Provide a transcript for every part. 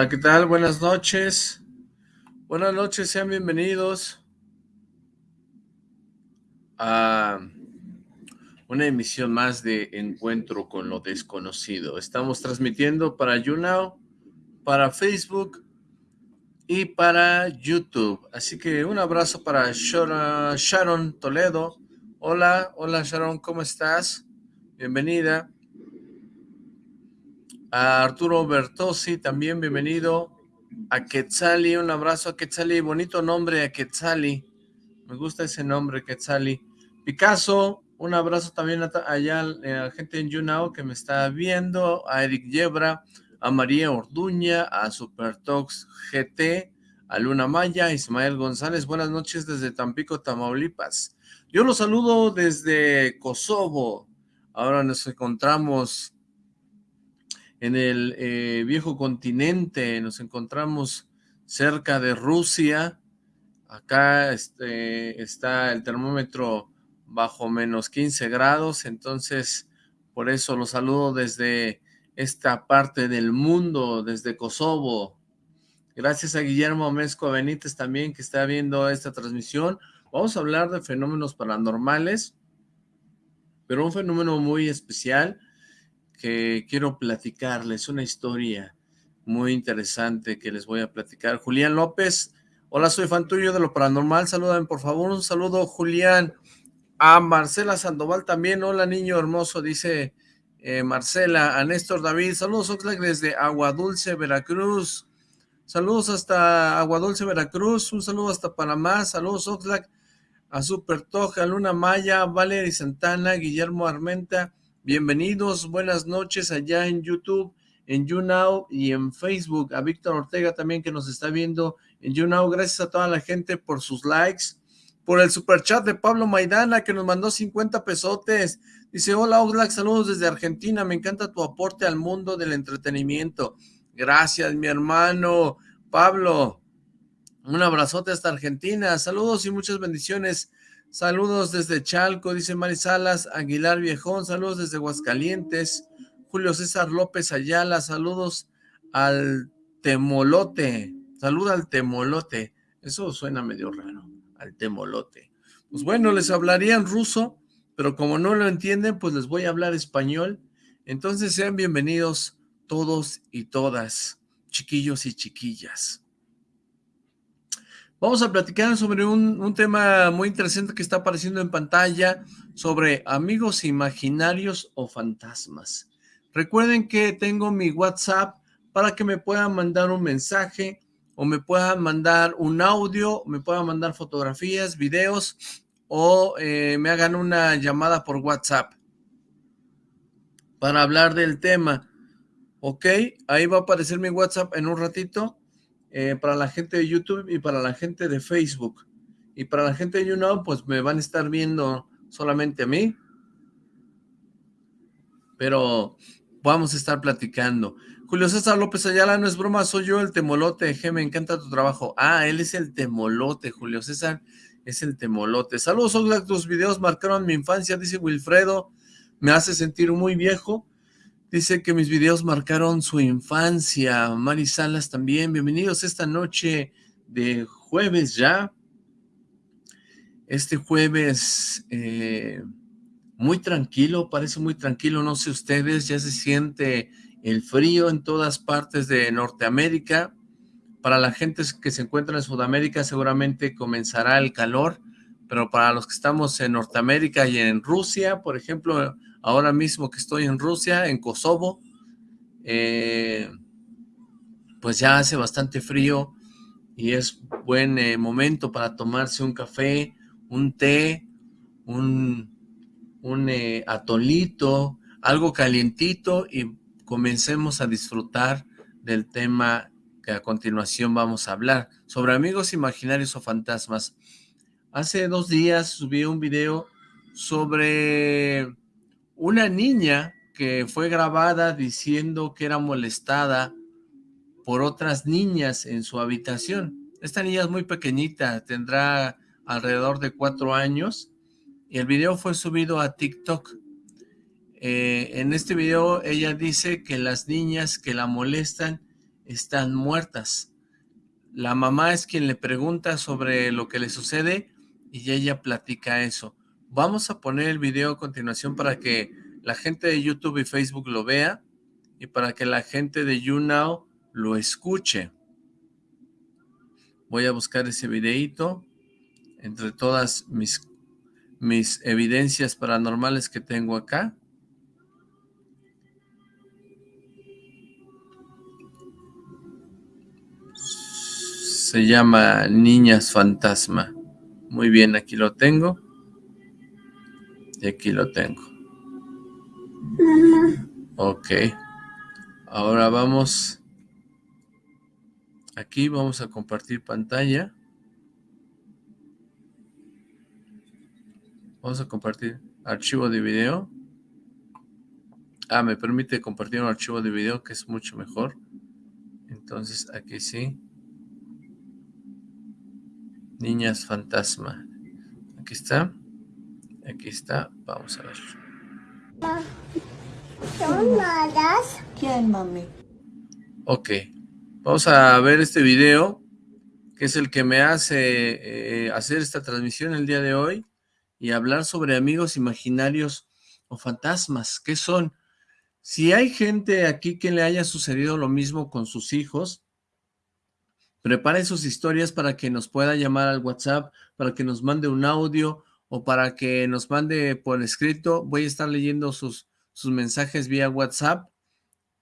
Hola, ¿qué tal? Buenas noches. Buenas noches, sean bienvenidos a una emisión más de Encuentro con lo Desconocido. Estamos transmitiendo para YouNow, para Facebook y para YouTube. Así que un abrazo para Sharon Toledo. Hola, hola Sharon, ¿cómo estás? Bienvenida. A Arturo Bertossi, también bienvenido. A Quetzali, un abrazo a Quetzali, bonito nombre a Quetzali. Me gusta ese nombre, Quetzali. Picasso, un abrazo también allá a la gente en YouNow que me está viendo. A Eric Yebra, a María Orduña, a Supertox GT, a Luna Maya, a Ismael González. Buenas noches desde Tampico, Tamaulipas. Yo los saludo desde Kosovo. Ahora nos encontramos en el eh, viejo continente, nos encontramos cerca de Rusia, acá este, está el termómetro bajo menos 15 grados, entonces por eso los saludo desde esta parte del mundo, desde Kosovo. Gracias a Guillermo Mezco Benítez también que está viendo esta transmisión. Vamos a hablar de fenómenos paranormales, pero un fenómeno muy especial, que quiero platicarles, una historia muy interesante que les voy a platicar. Julián López, hola, soy fan tuyo de lo paranormal, salúdame por favor, un saludo Julián. A Marcela Sandoval también, hola niño hermoso, dice eh, Marcela. A Néstor David, saludos Oxlack desde Aguadulce, Veracruz. Saludos hasta Aguadulce, Veracruz, un saludo hasta Panamá, saludos Oxlack, a Super Toja, Luna Maya, Valery Santana, Guillermo Armenta, Bienvenidos, buenas noches allá en YouTube, en YouNow y en Facebook. A Víctor Ortega también que nos está viendo en YouNow. Gracias a toda la gente por sus likes. Por el super chat de Pablo Maidana que nos mandó 50 pesotes. Dice, hola Oxlack, saludos desde Argentina. Me encanta tu aporte al mundo del entretenimiento. Gracias, mi hermano Pablo. Un abrazote hasta Argentina. Saludos y muchas bendiciones Saludos desde Chalco, dice Mari Salas, Aguilar Viejón, saludos desde Aguascalientes, Julio César López Ayala, saludos al Temolote, saluda al Temolote, eso suena medio raro, al Temolote. Pues bueno, les hablaría en ruso, pero como no lo entienden, pues les voy a hablar español, entonces sean bienvenidos todos y todas, chiquillos y chiquillas. Vamos a platicar sobre un, tema muy interesante que está apareciendo en pantalla, sobre amigos imaginarios o fantasmas. Recuerden que tengo mi WhatsApp para que me puedan mandar un mensaje o me puedan mandar un audio, me puedan mandar fotografías, videos o eh, me hagan una llamada por WhatsApp para hablar del tema. Ok, ahí va a aparecer mi WhatsApp en un ratito eh, para la gente de YouTube y para la gente de Facebook. Y para la gente de YouNow, pues me van a estar viendo solamente a mí. Pero vamos a estar platicando. Julio César López Ayala, no es broma, soy yo el temolote, G, me encanta tu trabajo. Ah, él es el temolote, Julio César es el temolote. Saludos, Oxlack, tus videos marcaron mi infancia, dice Wilfredo, me hace sentir muy viejo. Dice que mis videos marcaron su infancia. Mari Salas también. Bienvenidos esta noche de jueves ya. Este jueves eh, muy tranquilo, parece muy tranquilo. No sé ustedes, ya se siente el frío en todas partes de Norteamérica. Para la gente que se encuentra en Sudamérica seguramente comenzará el calor, pero para los que estamos en Norteamérica y en Rusia, por ejemplo, ahora mismo que estoy en Rusia, en Kosovo, eh, pues ya hace bastante frío y es buen eh, momento para tomarse un café, un té, un, un eh, atolito, algo calientito y comencemos a disfrutar del tema que a continuación vamos a hablar, sobre amigos imaginarios o fantasmas. Hace dos días subí un video sobre una niña que fue grabada diciendo que era molestada por otras niñas en su habitación. Esta niña es muy pequeñita, tendrá alrededor de cuatro años y el video fue subido a TikTok. Eh, en este video ella dice que las niñas que la molestan están muertas. La mamá es quien le pregunta sobre lo que le sucede y ella platica eso. Vamos a poner el video a continuación para que la gente de YouTube y Facebook lo vea y para que la gente de YouNow lo escuche. Voy a buscar ese videito entre todas mis, mis evidencias paranormales que tengo acá. Se llama Niñas Fantasma. Muy bien, aquí lo tengo. Y aquí lo tengo. Ok. Ahora vamos... Aquí vamos a compartir pantalla. Vamos a compartir archivo de video. Ah, me permite compartir un archivo de video que es mucho mejor. Entonces aquí sí. Niñas fantasma. Aquí está. Aquí está. Vamos a ver. ¿Son malas? ¿Quién, mami? Ok. Vamos a ver este video, que es el que me hace eh, hacer esta transmisión el día de hoy y hablar sobre amigos imaginarios o fantasmas. ¿Qué son? Si hay gente aquí que le haya sucedido lo mismo con sus hijos, Prepare sus historias para que nos pueda llamar al WhatsApp, para que nos mande un audio o para que nos mande por escrito. Voy a estar leyendo sus, mensajes vía WhatsApp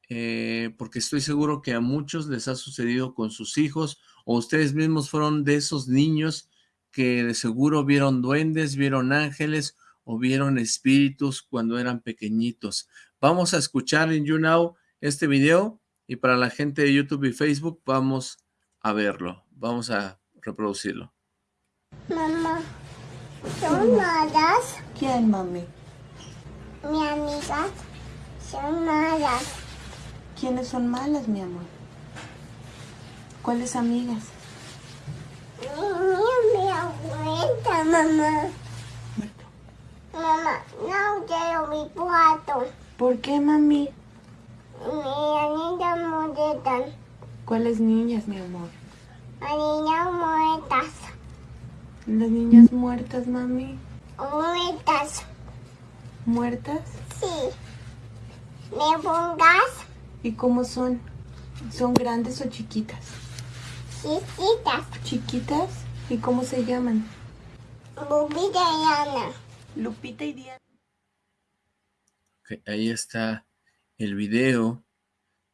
eh, porque estoy seguro que a muchos les ha sucedido con sus hijos o ustedes mismos fueron de esos niños que de seguro vieron duendes, vieron ángeles o vieron espíritus cuando eran pequeñitos. Vamos a escuchar en YouNow este video y para la gente de YouTube y Facebook vamos a verlo. Vamos a reproducirlo. Mamá, ¿son malas? ¿Quién, mami? Mi amigas son malas. ¿Quiénes son malas, mi amor? ¿Cuáles amigas? Mi, mi abuelita, mamá. Mamá, no quiero mi cuarto. ¿Por qué, mami? Mi anita muertas. ¿Cuáles niñas, mi amor? Las niñas muertas. ¿Las niñas muertas, mami? Muertas. ¿Muertas? Sí. ¿Me pongas? ¿Y cómo son? ¿Son grandes o chiquitas? Chiquitas. ¿Chiquitas? ¿Y cómo se llaman? Lupita y Ana. Lupita y Diana. Okay, ahí está el video.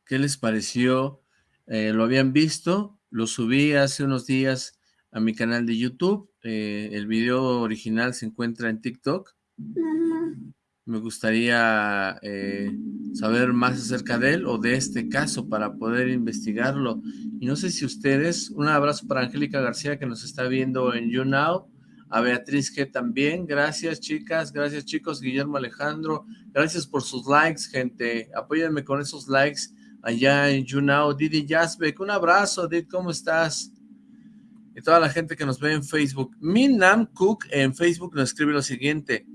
¿Qué les pareció? Eh, ¿Lo habían visto? Lo subí hace unos días a mi canal de YouTube. Eh, el video original se encuentra en TikTok. Mamá. Me gustaría eh, saber más acerca de él o de este caso para poder investigarlo. Y no sé si ustedes, un abrazo para Angélica García que nos está viendo en YouNow, a Beatriz que también, gracias chicas, gracias chicos, Guillermo Alejandro, gracias por sus likes, gente, apóyenme con esos likes allá en YouNow, Didi Jasbeck, un abrazo, Didi, ¿cómo estás? Y toda la gente que nos ve en Facebook. Minam Cook en Facebook nos escribe lo siguiente,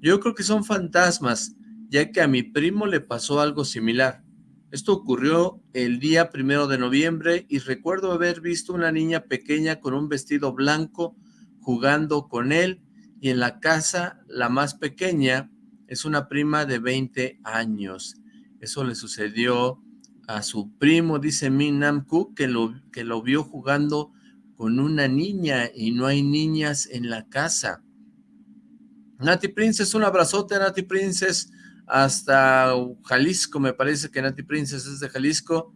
yo creo que son fantasmas, ya que a mi primo le pasó algo similar. Esto ocurrió el día primero de noviembre y recuerdo haber visto una niña pequeña con un vestido blanco jugando con él y en la casa la más pequeña es una prima de 20 años. Eso le sucedió a su primo, dice Minam Cook, que lo, que lo vio jugando con una niña y no hay niñas en la casa. Nati Princess, un abrazote, Nati Princess, hasta Jalisco, me parece que Nati Princess es de Jalisco.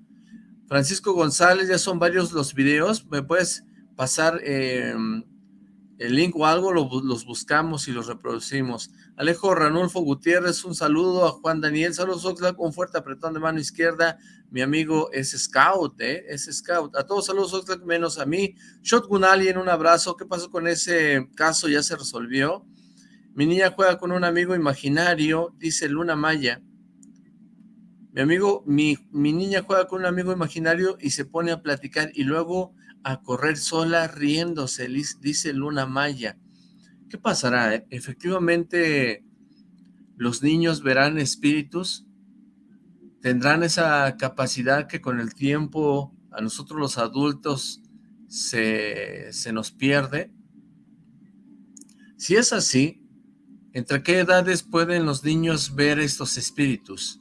Francisco González, ya son varios los videos, ¿me puedes pasar eh, el link o algo? los buscamos y los reproducimos. Alejo Ranulfo Gutiérrez, un saludo a Juan Daniel, saludos Oxlack, un fuerte apretón de mano izquierda, mi amigo es Scout, ¿eh? es Scout, a todos saludos Oxlack, menos a mí. Shotgun Alien, un abrazo, ¿qué pasó con ese caso? ¿Ya se resolvió? Mi niña juega con un amigo imaginario, dice Luna Maya. Mi amigo, mi, mi niña juega con un amigo imaginario y se pone a platicar y luego a correr sola riéndose, dice Luna Maya. ¿Qué pasará? Eh? ¿Efectivamente los niños verán espíritus? tendrán esa capacidad que con el tiempo a nosotros los adultos se, se nos pierde. Si es así, ¿entre qué edades pueden los niños ver estos espíritus?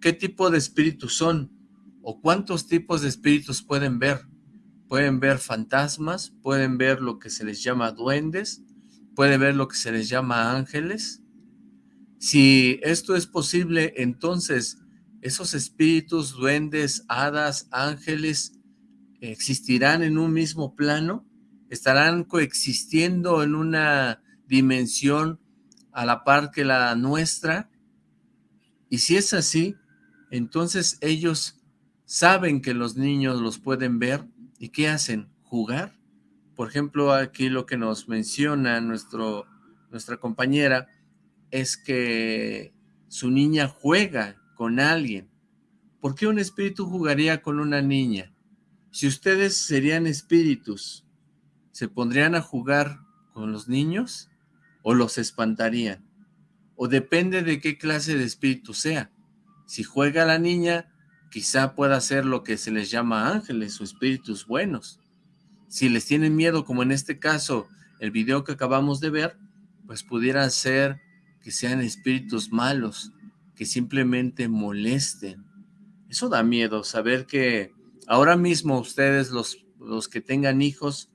¿Qué tipo de espíritus son? ¿O cuántos tipos de espíritus pueden ver? Pueden ver fantasmas, pueden ver lo que se les llama duendes, pueden ver lo que se les llama ángeles. Si esto es posible, entonces esos espíritus, duendes, hadas, ángeles, existirán en un mismo plano, estarán coexistiendo en una dimensión a la par que la nuestra, y si es así, entonces ellos saben que los niños los pueden ver, ¿y qué hacen? ¿Jugar? Por ejemplo, aquí lo que nos menciona nuestro, nuestra compañera es que su niña juega con alguien. ¿Por qué un espíritu jugaría con una niña? Si ustedes serían espíritus, ¿se pondrían a jugar con los niños o los espantarían? O depende de qué clase de espíritu sea. Si juega la niña, quizá pueda ser lo que se les llama ángeles o espíritus buenos. Si les tienen miedo, como en este caso, el video que acabamos de ver, pues pudiera ser que sean espíritus malos, que simplemente molesten. Eso da miedo, saber que ahora mismo ustedes, los, los que tengan hijos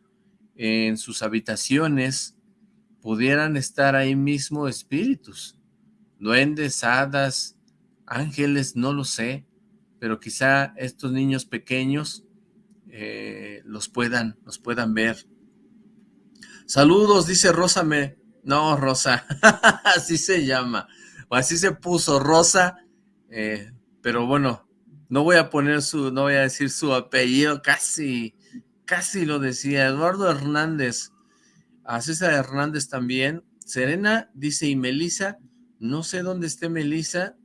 en sus habitaciones, pudieran estar ahí mismo espíritus, duendes, hadas, ángeles, no lo sé, pero quizá estos niños pequeños eh, los, puedan, los puedan ver. Saludos, dice Rosa, me... No, Rosa, así se llama, o así se puso Rosa, eh, pero bueno, no voy a poner su, no voy a decir su apellido, casi, casi lo decía, Eduardo Hernández, a César Hernández también, Serena dice, y Melisa, no sé dónde esté Melisa,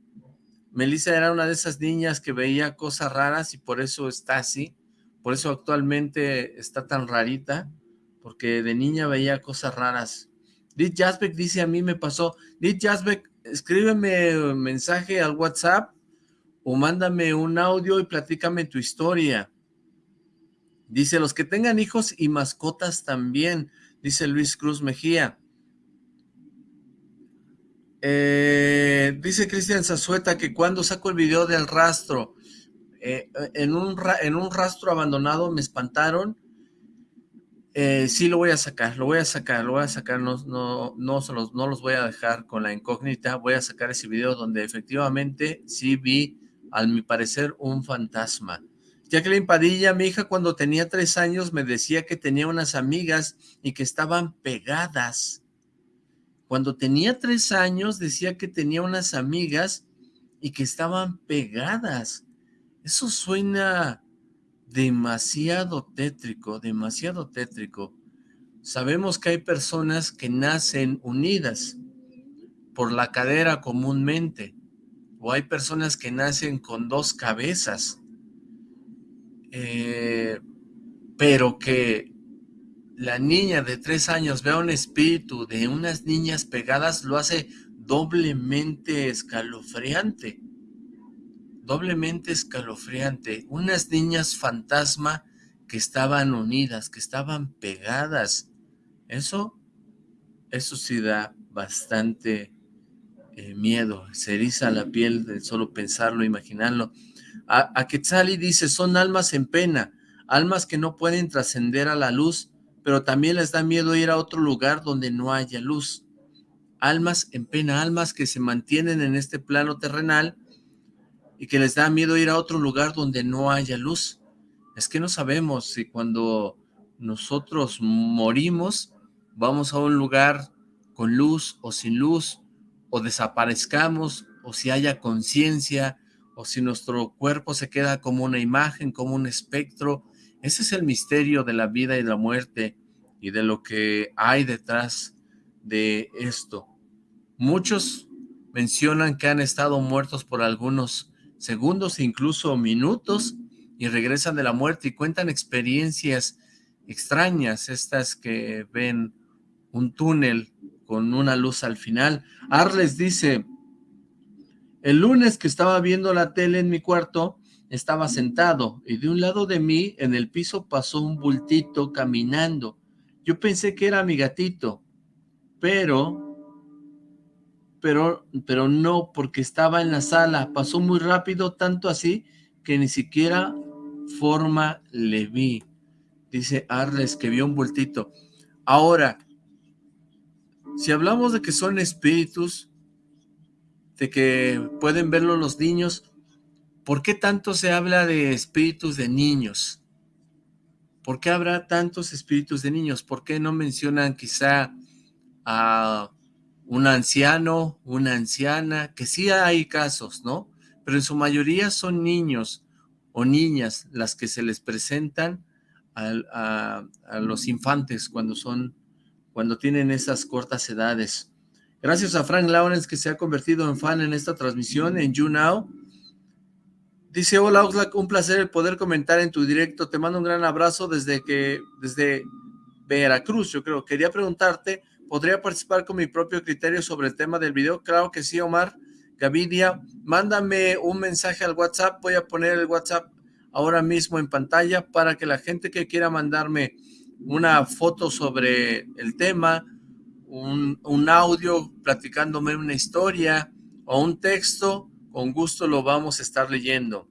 Melissa era una de esas niñas que veía cosas raras y por eso está así, por eso actualmente está tan rarita, porque de niña veía cosas raras. Dit Jasbeck dice, a mí me pasó, Dit Jasbeck, escríbeme un mensaje al WhatsApp o mándame un audio y platícame tu historia. Dice, los que tengan hijos y mascotas también, dice Luis Cruz Mejía. Eh, dice Cristian Zazueta que cuando saco el video del rastro, eh, en, un en un rastro abandonado me espantaron, eh, sí lo voy a sacar, lo voy a sacar, lo voy a sacar, no, no, no, los, no los voy a dejar con la incógnita, voy a sacar ese video donde efectivamente sí vi, al mi parecer, un fantasma. Jacqueline Padilla, mi hija cuando tenía tres años me decía que tenía unas amigas y que estaban pegadas cuando tenía tres años decía que tenía unas amigas y que estaban pegadas. Eso suena demasiado tétrico, demasiado tétrico. Sabemos que hay personas que nacen unidas por la cadera comúnmente, o hay personas que nacen con dos cabezas, eh, pero que la niña de tres años vea un espíritu de unas niñas pegadas, lo hace doblemente escalofriante. Doblemente escalofriante. Unas niñas fantasma que estaban unidas, que estaban pegadas. Eso, eso sí da bastante eh, miedo. Se eriza la piel de solo pensarlo, imaginarlo. A, a Quetzali dice, son almas en pena, almas que no pueden trascender a la luz, pero también les da miedo ir a otro lugar donde no haya luz. Almas en pena, almas que se mantienen en este plano terrenal y que les da miedo ir a otro lugar donde no haya luz. Es que no sabemos si cuando nosotros morimos vamos a un lugar con luz o sin luz, o desaparezcamos, o si haya conciencia, o si nuestro cuerpo se queda como una imagen, como un espectro, ese es el misterio de la vida y la muerte y de lo que hay detrás de esto. Muchos mencionan que han estado muertos por algunos segundos incluso minutos y regresan de la muerte y cuentan experiencias extrañas, estas que ven un túnel con una luz al final. Arles dice, El lunes que estaba viendo la tele en mi cuarto, estaba sentado y de un lado de mí, en el piso, pasó un bultito caminando. Yo pensé que era mi gatito, pero, pero, pero no, porque estaba en la sala. Pasó muy rápido, tanto así, que ni siquiera forma le vi. Dice Arles que vio un bultito. Ahora, si hablamos de que son espíritus, de que pueden verlo los niños, ¿por qué tanto se habla de espíritus de niños? ¿Por qué habrá tantos espíritus de niños? ¿Por qué no mencionan quizá a un anciano, una anciana? Que sí hay casos, ¿no? Pero en su mayoría son niños o niñas las que se les presentan a, los infantes cuando son, cuando tienen esas cortas edades. Gracias a Frank Lawrence que se ha convertido en fan en esta transmisión en YouNow. Dice, hola Oxlack, un placer el poder comentar en tu directo. Te mando un gran abrazo desde que, desde Veracruz, yo creo. Quería preguntarte, ¿podría participar con mi propio criterio sobre el tema del video? Claro que sí, Omar. Gavidia, mándame un mensaje al WhatsApp. Voy a poner el WhatsApp ahora mismo en pantalla para que la gente que quiera mandarme una foto sobre el tema, un, un audio platicándome una historia o un texto, con gusto lo vamos a estar leyendo.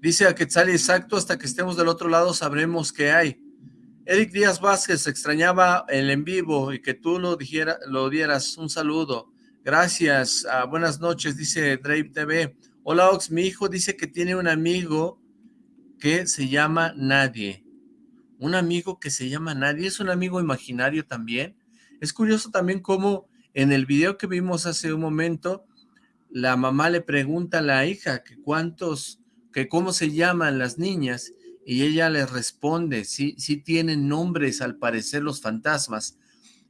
Dice a Quetzal, exacto, hasta que estemos del otro lado sabremos qué hay. Eric Díaz Vázquez extrañaba el en vivo y que tú lo, dijera, lo dieras. Un saludo. Gracias. Ah, buenas noches, dice Drake TV. Hola Ox, mi hijo dice que tiene un amigo que se llama Nadie. Un amigo que se llama Nadie. ¿Es un amigo imaginario también? Es curioso también cómo en el video que vimos hace un momento la mamá le pregunta a la hija que cuántos, que cómo se llaman las niñas, y ella le responde, sí, sí tienen nombres al parecer los fantasmas.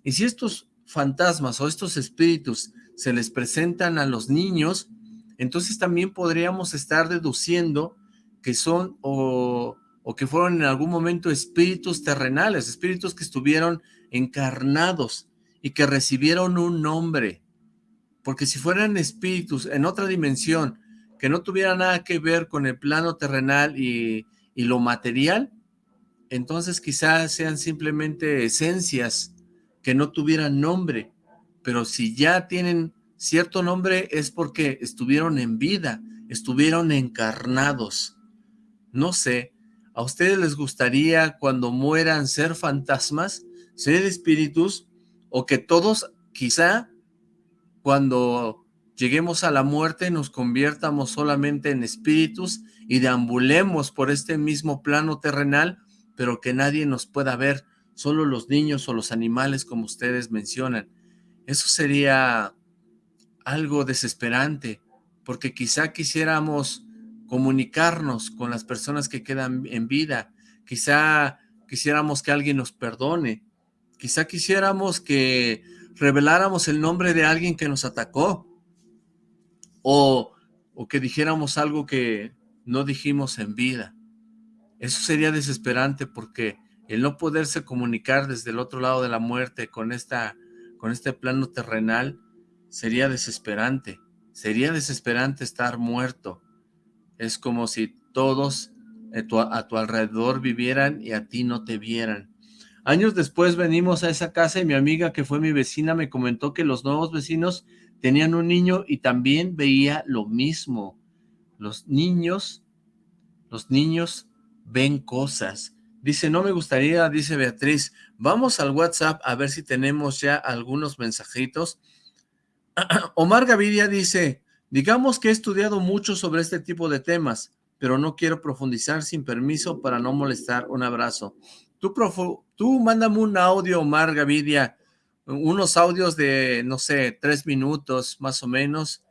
Y si estos fantasmas o estos espíritus se les presentan a los niños, entonces también podríamos estar deduciendo que son o, o que fueron en algún momento espíritus terrenales, espíritus que estuvieron encarnados y que recibieron un nombre, porque si fueran espíritus en otra dimensión, que no tuviera nada que ver con el plano terrenal y, y lo material, entonces quizás sean simplemente esencias que no tuvieran nombre, pero si ya tienen cierto nombre es porque estuvieron en vida, estuvieron encarnados. No sé, ¿a ustedes les gustaría cuando mueran ser fantasmas, ser espíritus, o que todos quizá cuando lleguemos a la muerte nos conviertamos solamente en espíritus y deambulemos por este mismo plano terrenal, pero que nadie nos pueda ver, solo los niños o los animales como ustedes mencionan. Eso sería algo desesperante, porque quizá quisiéramos comunicarnos con las personas que quedan en vida, quizá quisiéramos que alguien nos perdone, quizá quisiéramos que reveláramos el nombre de alguien que nos atacó o, o que dijéramos algo que no dijimos en vida. Eso sería desesperante porque el no poderse comunicar desde el otro lado de la muerte con, esta, con este plano terrenal sería desesperante. Sería desesperante estar muerto. Es como si todos a tu alrededor vivieran y a ti no te vieran. Años después venimos a esa casa y mi amiga que fue mi vecina me comentó que los nuevos vecinos tenían un niño y también veía lo mismo. Los niños, los niños ven cosas. Dice, no me gustaría, dice Beatriz, vamos al WhatsApp a ver si tenemos ya algunos mensajitos. Omar Gaviria dice, digamos que he estudiado mucho sobre este tipo de temas, pero no quiero profundizar sin permiso para no molestar. Un abrazo. Tú, tú mándame un audio, Omar Gavidia, unos audios de, no sé, tres minutos más o menos,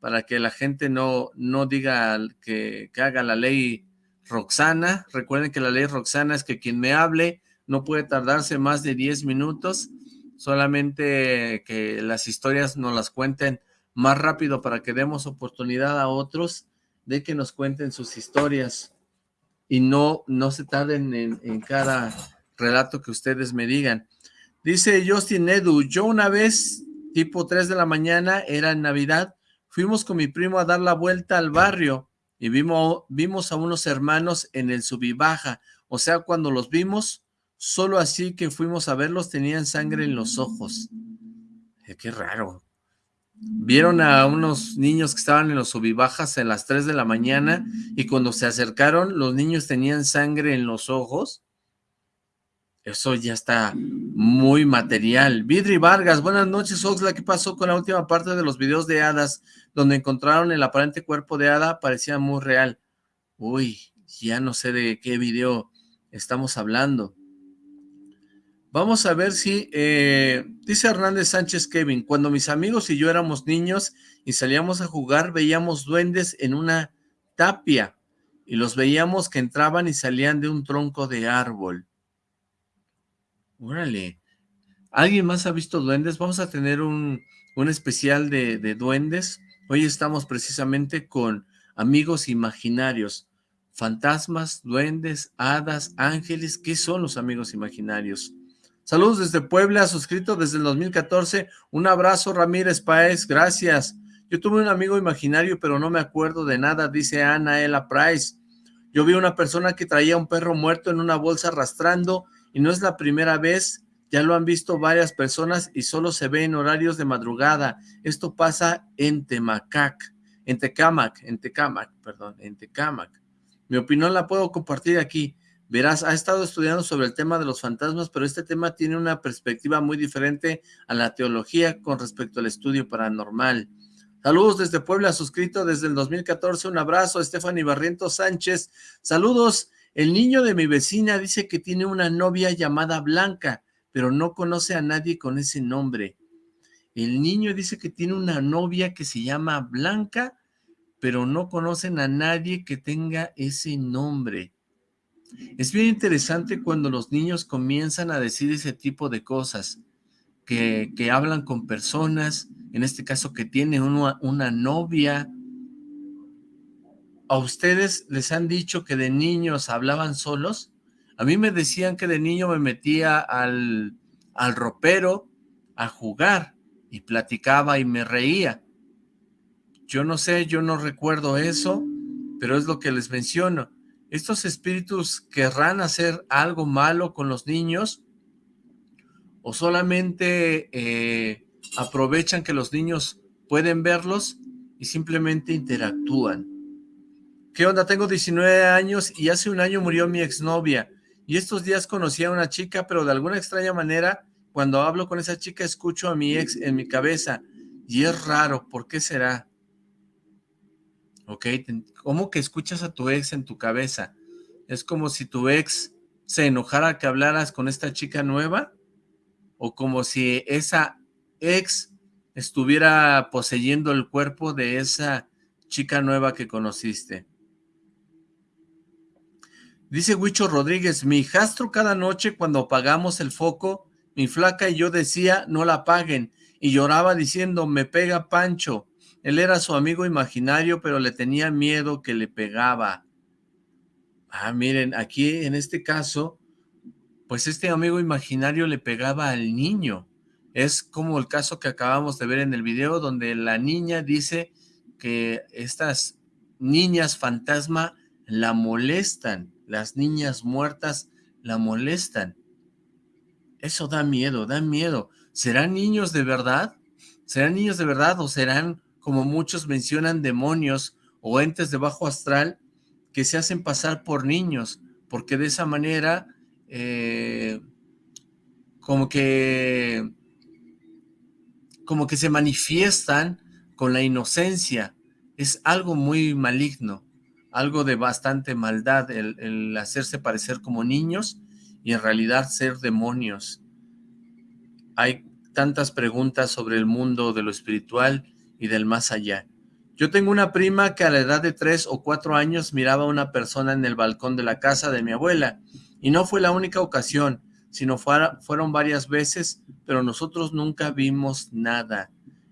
para que la gente no, no diga que, que haga la ley Roxana. Recuerden que la ley Roxana es que quien me hable no puede tardarse más de diez minutos, solamente que las historias nos las cuenten más rápido para que demos oportunidad a otros de que nos cuenten sus historias y no, no se tarden en, cada relato que ustedes me digan. Dice Justin Edu, yo una vez, tipo 3 de la mañana, era en Navidad, Fuimos con mi primo a dar la vuelta al barrio y vimos, vimos a unos hermanos en el subibaja. O sea, cuando los vimos, solo así que fuimos a verlos tenían sangre en los ojos. Eh, qué raro. Vieron a unos niños que estaban en los subibajas a las 3 de la mañana y cuando se acercaron los niños tenían sangre en los ojos. Eso ya está muy material. Vidri Vargas, buenas noches, Oxla. ¿Qué pasó con la última parte de los videos de hadas donde encontraron el aparente cuerpo de hada? Parecía muy real. Uy, ya no sé de qué video estamos hablando. Vamos a ver si, eh, dice Hernández Sánchez Kevin, cuando mis amigos y yo éramos niños y salíamos a jugar, veíamos duendes en una tapia y los veíamos que entraban y salían de un tronco de árbol. Órale. ¿Alguien más ha visto duendes? Vamos a tener un, un especial de, de duendes. Hoy estamos precisamente con amigos imaginarios. Fantasmas, duendes, hadas, ángeles. ¿Qué son los amigos imaginarios? Saludos desde Puebla, suscrito desde el 2014. Un abrazo, Ramírez Paez, gracias. Yo tuve un amigo imaginario, pero no me acuerdo de nada, dice Ana Ella Price. Yo vi una persona que traía un perro muerto en una bolsa arrastrando, y no es la primera vez, ya lo han visto varias personas y solo se ve en horarios de madrugada. Esto pasa en Temacac, en Tecamac, en Tecamac, perdón, en Tecamac. Mi opinión la puedo compartir aquí. Verás, ha estado estudiando sobre el tema de los fantasmas, pero este tema tiene una perspectiva muy diferente a la teología con respecto al estudio paranormal. Saludos desde Puebla, suscrito desde el 2014, un abrazo, Stephanie Barrientos Sánchez. Saludos, el niño de mi vecina dice que tiene una novia llamada Blanca, pero no conoce a nadie con ese nombre. El niño dice que tiene una novia que se llama Blanca, pero no conocen a nadie que tenga ese nombre. Es bien interesante cuando los niños comienzan a decir ese tipo de cosas, que, hablan con personas, en este caso que tienen una, una novia. ¿A ustedes les han dicho que de niños hablaban solos? A mí me decían que de niño me metía al, al ropero a jugar y platicaba y me reía. Yo no sé, yo no recuerdo eso, pero es lo que les menciono. ¿Estos espíritus querrán hacer algo malo con los niños? ¿O solamente eh, aprovechan que los niños pueden verlos y simplemente interactúan? ¿Qué onda? Tengo 19 años y hace un año murió mi exnovia. Y estos días conocí a una chica, pero de alguna extraña manera, cuando hablo con esa chica, escucho a mi ex en mi cabeza. Y es raro, ¿por qué será? ¿Ok? ¿Cómo que escuchas a tu ex en tu cabeza? ¿Es como si tu ex se enojara que hablaras con esta chica nueva? ¿O como si esa ex estuviera poseyendo el cuerpo de esa chica nueva que conociste? Dice Huicho Rodríguez, mi hijastro cada noche cuando apagamos el foco, mi flaca y yo decía, no la apaguen, y lloraba diciendo, me pega Pancho, él era su amigo imaginario, pero le tenía miedo que le pegaba. Ah, miren, aquí en este caso, pues este amigo imaginario le pegaba al niño. Es como el caso que acabamos de ver en el video, donde la niña dice que estas niñas fantasma la molestan, las niñas muertas la molestan. Eso da miedo, da miedo. ¿Serán niños de verdad? ¿Serán niños de verdad o serán como muchos mencionan, demonios o entes de bajo astral que se hacen pasar por niños, porque de esa manera, eh, como que, como que se manifiestan con la inocencia. Es algo muy maligno, algo de bastante maldad, el, el hacerse parecer como niños y en realidad ser demonios. Hay tantas preguntas sobre el mundo de lo espiritual y del más allá. Yo tengo una prima que a la edad de tres o cuatro años miraba a una persona en el balcón de la casa de mi abuela, y no fue la única ocasión, sino fueron varias veces, pero nosotros nunca vimos nada.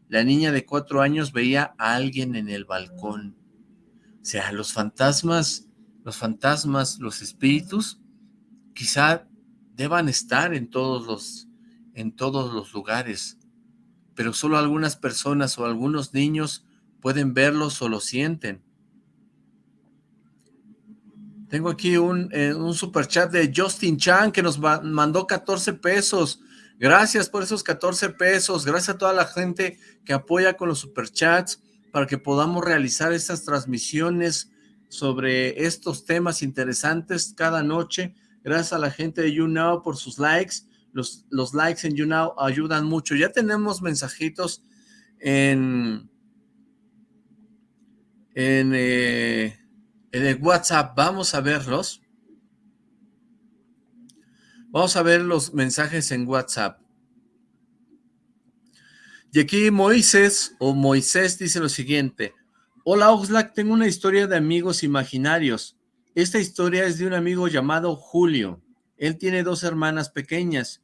La niña de cuatro años veía a alguien en el balcón. O sea, los fantasmas, los fantasmas, los espíritus, quizá deban estar en todos los, en todos los lugares, pero solo algunas personas o algunos niños pueden verlos o lo sienten. Tengo aquí un, eh, un super chat de Justin Chan que nos mandó 14 pesos. Gracias por esos 14 pesos. Gracias a toda la gente que apoya con los superchats para que podamos realizar estas transmisiones sobre estos temas interesantes cada noche. Gracias a la gente de YouNow por sus likes. Los, los likes en YouNow ayudan mucho. Ya tenemos mensajitos en, en, eh, en el WhatsApp. Vamos a verlos. Vamos a ver los mensajes en WhatsApp. Y aquí Moisés, o Moisés, dice lo siguiente. Hola Oxlack, tengo una historia de amigos imaginarios. Esta historia es de un amigo llamado Julio. Él tiene dos hermanas pequeñas.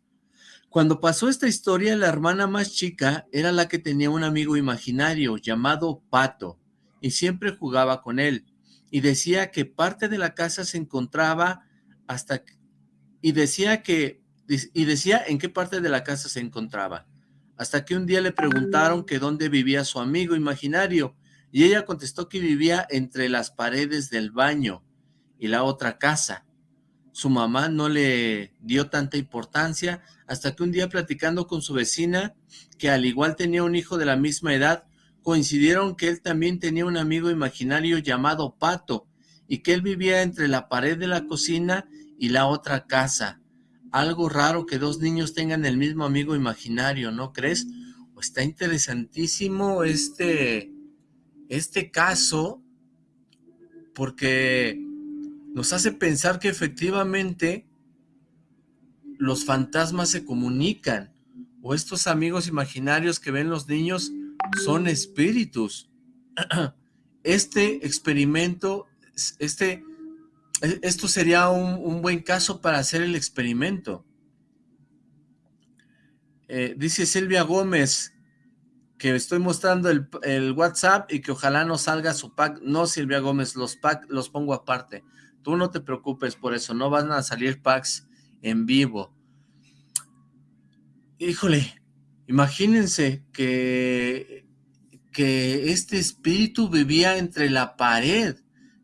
Cuando pasó esta historia, la hermana más chica era la que tenía un amigo imaginario llamado Pato, y siempre jugaba con él, y decía que parte de la casa se encontraba hasta... y decía que... y decía en qué parte de la casa se encontraba hasta que un día le preguntaron que dónde vivía su amigo imaginario, y ella contestó que vivía entre las paredes del baño y la otra casa. Su mamá no le dio tanta importancia hasta que un día platicando con su vecina, que al igual tenía un hijo de la misma edad, coincidieron que él también tenía un amigo imaginario llamado Pato, y que él vivía entre la pared de la cocina y la otra casa algo raro que dos niños tengan el mismo amigo imaginario, ¿no crees? está interesantísimo este, este caso porque nos hace pensar que efectivamente los fantasmas se comunican o estos amigos imaginarios que ven los niños son espíritus. Este experimento, este esto sería un, buen caso para hacer el experimento. Eh, dice Silvia Gómez que estoy mostrando el, WhatsApp y que ojalá no salga su pack. No, Silvia Gómez, los packs los pongo aparte. Tú no te preocupes por eso, no van a salir packs en vivo. Híjole, imagínense que, que este espíritu vivía entre la pared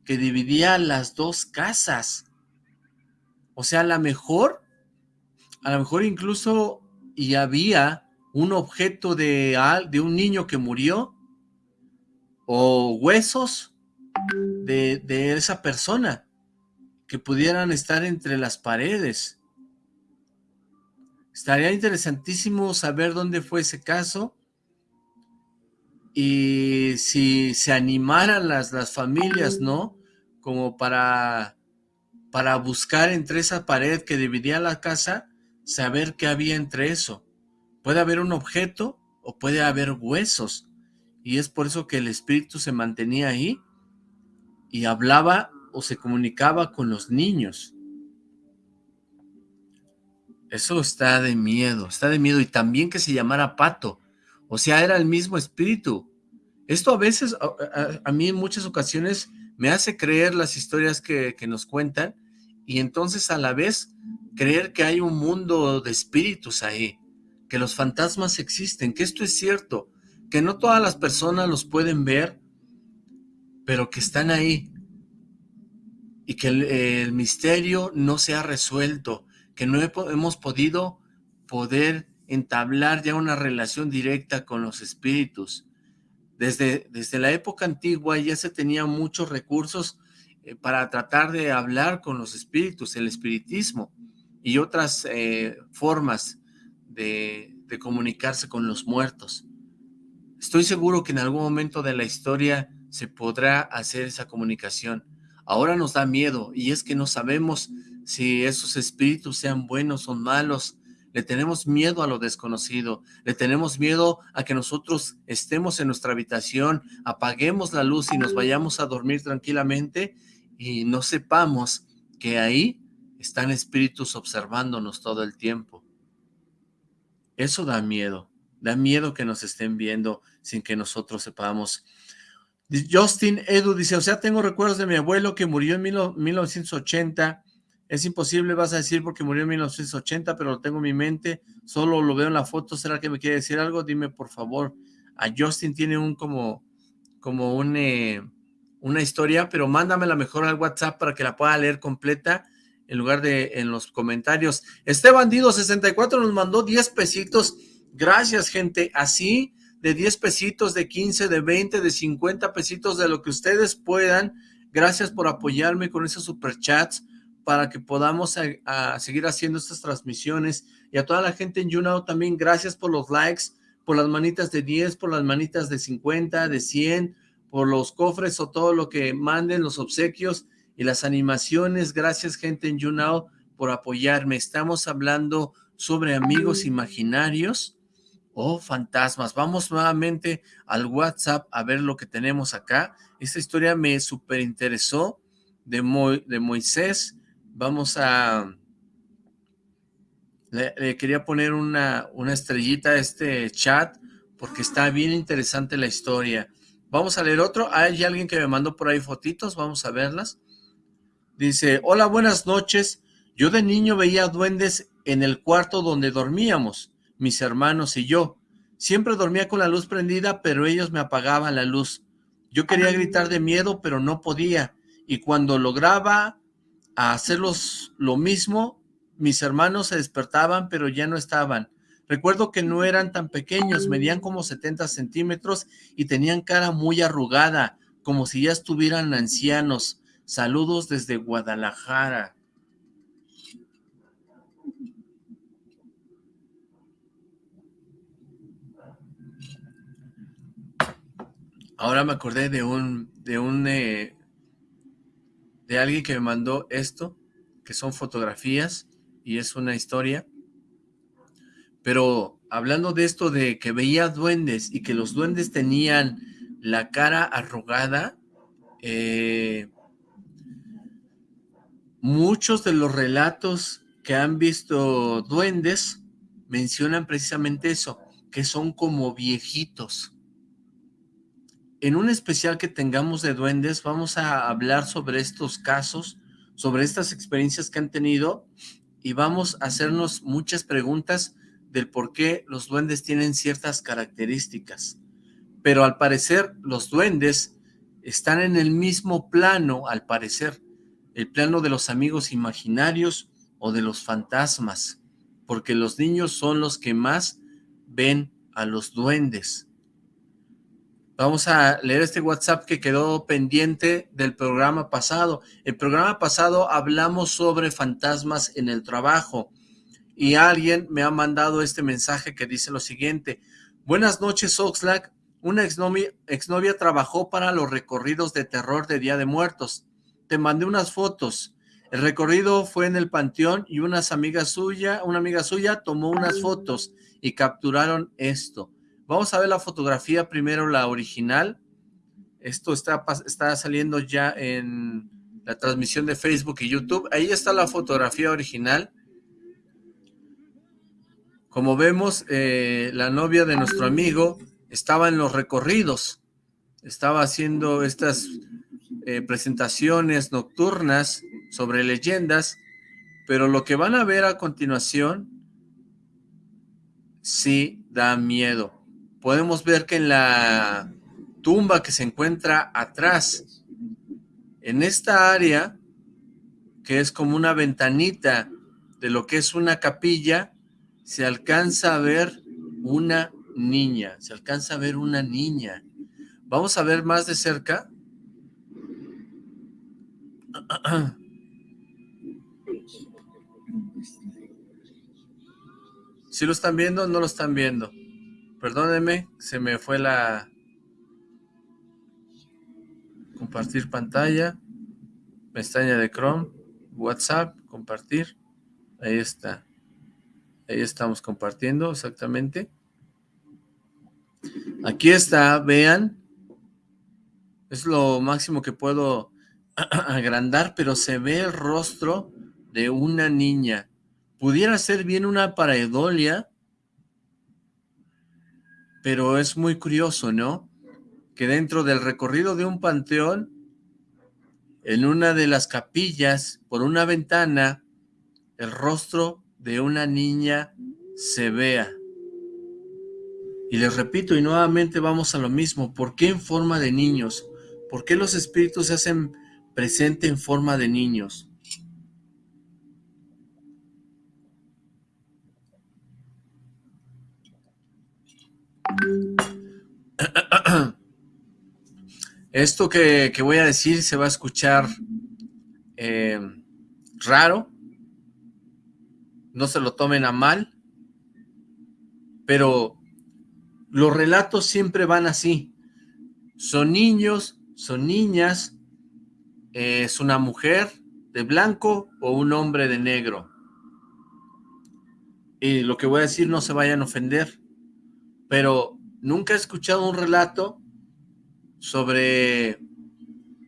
que dividía las dos casas. O sea, a lo mejor, a lo mejor incluso y había un objeto de, de un niño que murió o huesos de, de esa persona que pudieran estar entre las paredes. Estaría interesantísimo saber dónde fue ese caso y si se animaran las, las familias, ¿no? Como para, para buscar entre esa pared que dividía la casa, saber qué había entre eso. Puede haber un objeto o puede haber huesos. Y es por eso que el espíritu se mantenía ahí y hablaba o se comunicaba con los niños. Eso está de miedo, está de miedo. Y también que se llamara Pato. O sea, era el mismo espíritu. Esto a veces, a, mí en muchas ocasiones, me hace creer las historias que, nos cuentan y entonces a la vez creer que hay un mundo de espíritus ahí, que los fantasmas existen, que esto es cierto, que no todas las personas los pueden ver, pero que están ahí y que el, el misterio no se ha resuelto, que no hemos podido poder entablar ya una relación directa con los espíritus. Desde, desde la época antigua ya se tenían muchos recursos eh, para tratar de hablar con los espíritus, el espiritismo y otras eh, formas de, de comunicarse con los muertos. Estoy seguro que en algún momento de la historia se podrá hacer esa comunicación. Ahora nos da miedo y es que no sabemos si esos espíritus sean buenos o malos, le tenemos miedo a lo desconocido, le tenemos miedo a que nosotros estemos en nuestra habitación, apaguemos la luz y nos vayamos a dormir tranquilamente y no sepamos que ahí están espíritus observándonos todo el tiempo. Eso da miedo, da miedo que nos estén viendo sin que nosotros sepamos. Justin Edu dice, o sea, tengo recuerdos de mi abuelo que murió en 1980 es imposible, vas a decir, porque murió en 1980, pero lo tengo en mi mente, solo lo veo en la foto, ¿será que me quiere decir algo? Dime, por favor. A Justin tiene un como, como un, eh, una historia, pero mándamela mejor al WhatsApp para que la pueda leer completa en lugar de en los comentarios. Este bandido 64 nos mandó 10 pesitos. Gracias, gente. Así, de 10 pesitos, de 15, de 20, de 50 pesitos, de lo que ustedes puedan. Gracias por apoyarme con esos superchats para que podamos a, seguir haciendo estas transmisiones. Y a toda la gente en YouNow también, gracias por los likes, por las manitas de 10, por las manitas de 50, de 100, por los cofres o todo lo que manden, los obsequios y las animaciones. Gracias, gente en YouNow, por apoyarme. Estamos hablando sobre amigos imaginarios o fantasmas. Vamos nuevamente al WhatsApp a ver lo que tenemos acá. Esta historia me súper interesó de Moisés. Vamos a... Le, quería poner una, una estrellita a este chat porque está bien interesante la historia. Vamos a leer otro. Hay alguien que me mandó por ahí fotitos. Vamos a verlas. Dice, hola, buenas noches. Yo de niño veía duendes en el cuarto donde dormíamos, mis hermanos y yo. Siempre dormía con la luz prendida, pero ellos me apagaban la luz. Yo quería gritar de miedo, pero no podía. Y cuando lograba hacerlos lo mismo, mis hermanos se despertaban, pero ya no estaban. Recuerdo que no eran tan pequeños, medían como 70 centímetros y tenían cara muy arrugada, como si ya estuvieran ancianos. Saludos desde Guadalajara. Ahora me acordé de un, de un, eh, de alguien que me mandó esto, que son fotografías y es una historia. Pero hablando de esto de que veía duendes y que los duendes tenían la cara arrugada, eh, Muchos de los relatos que han visto duendes mencionan precisamente eso, que son como viejitos. En un especial que tengamos de duendes vamos a hablar sobre estos casos, sobre estas experiencias que han tenido y vamos a hacernos muchas preguntas del por qué los duendes tienen ciertas características. Pero al parecer los duendes están en el mismo plano, al parecer el plano de los amigos imaginarios o de los fantasmas, porque los niños son los que más ven a los duendes. Vamos a leer este WhatsApp que quedó pendiente del programa pasado. El programa pasado hablamos sobre fantasmas en el trabajo y alguien me ha mandado este mensaje que dice lo siguiente. Buenas noches, Oxlack. Una exnovia, exnovia trabajó para los recorridos de terror de Día de Muertos te mandé unas fotos. El recorrido fue en el panteón y unas amigas suya, una amiga suya tomó unas fotos y capturaron esto. Vamos a ver la fotografía primero, la original. Esto está, está saliendo ya en la transmisión de Facebook y YouTube. Ahí está la fotografía original. Como vemos, eh, la novia de nuestro amigo estaba en los recorridos. Estaba haciendo estas eh, presentaciones nocturnas sobre leyendas, pero lo que van a ver a continuación sí da miedo. Podemos ver que en la tumba que se encuentra atrás, en esta área, que es como una ventanita de lo que es una capilla, se alcanza a ver una niña, se alcanza a ver una niña. Vamos a ver más de cerca si lo están viendo, no lo están viendo. Perdónenme, se me fue la... Compartir pantalla. Pestaña de Chrome. WhatsApp, compartir. Ahí está. Ahí estamos compartiendo exactamente. Aquí está, vean. Es lo máximo que puedo agrandar, pero se ve el rostro de una niña. Pudiera ser bien una pareidolia, pero es muy curioso, ¿no? Que dentro del recorrido de un panteón, en una de las capillas, por una ventana, el rostro de una niña se vea. Y les repito, y nuevamente vamos a lo mismo, ¿por qué en forma de niños? ¿Por qué los espíritus se hacen presente en forma de niños? Esto que, voy a decir se va a escuchar eh, raro, no se lo tomen a mal, pero los relatos siempre van así. Son niños, son niñas, es una mujer de blanco o un hombre de negro. Y lo que voy a decir no se vayan a ofender, pero nunca he escuchado un relato sobre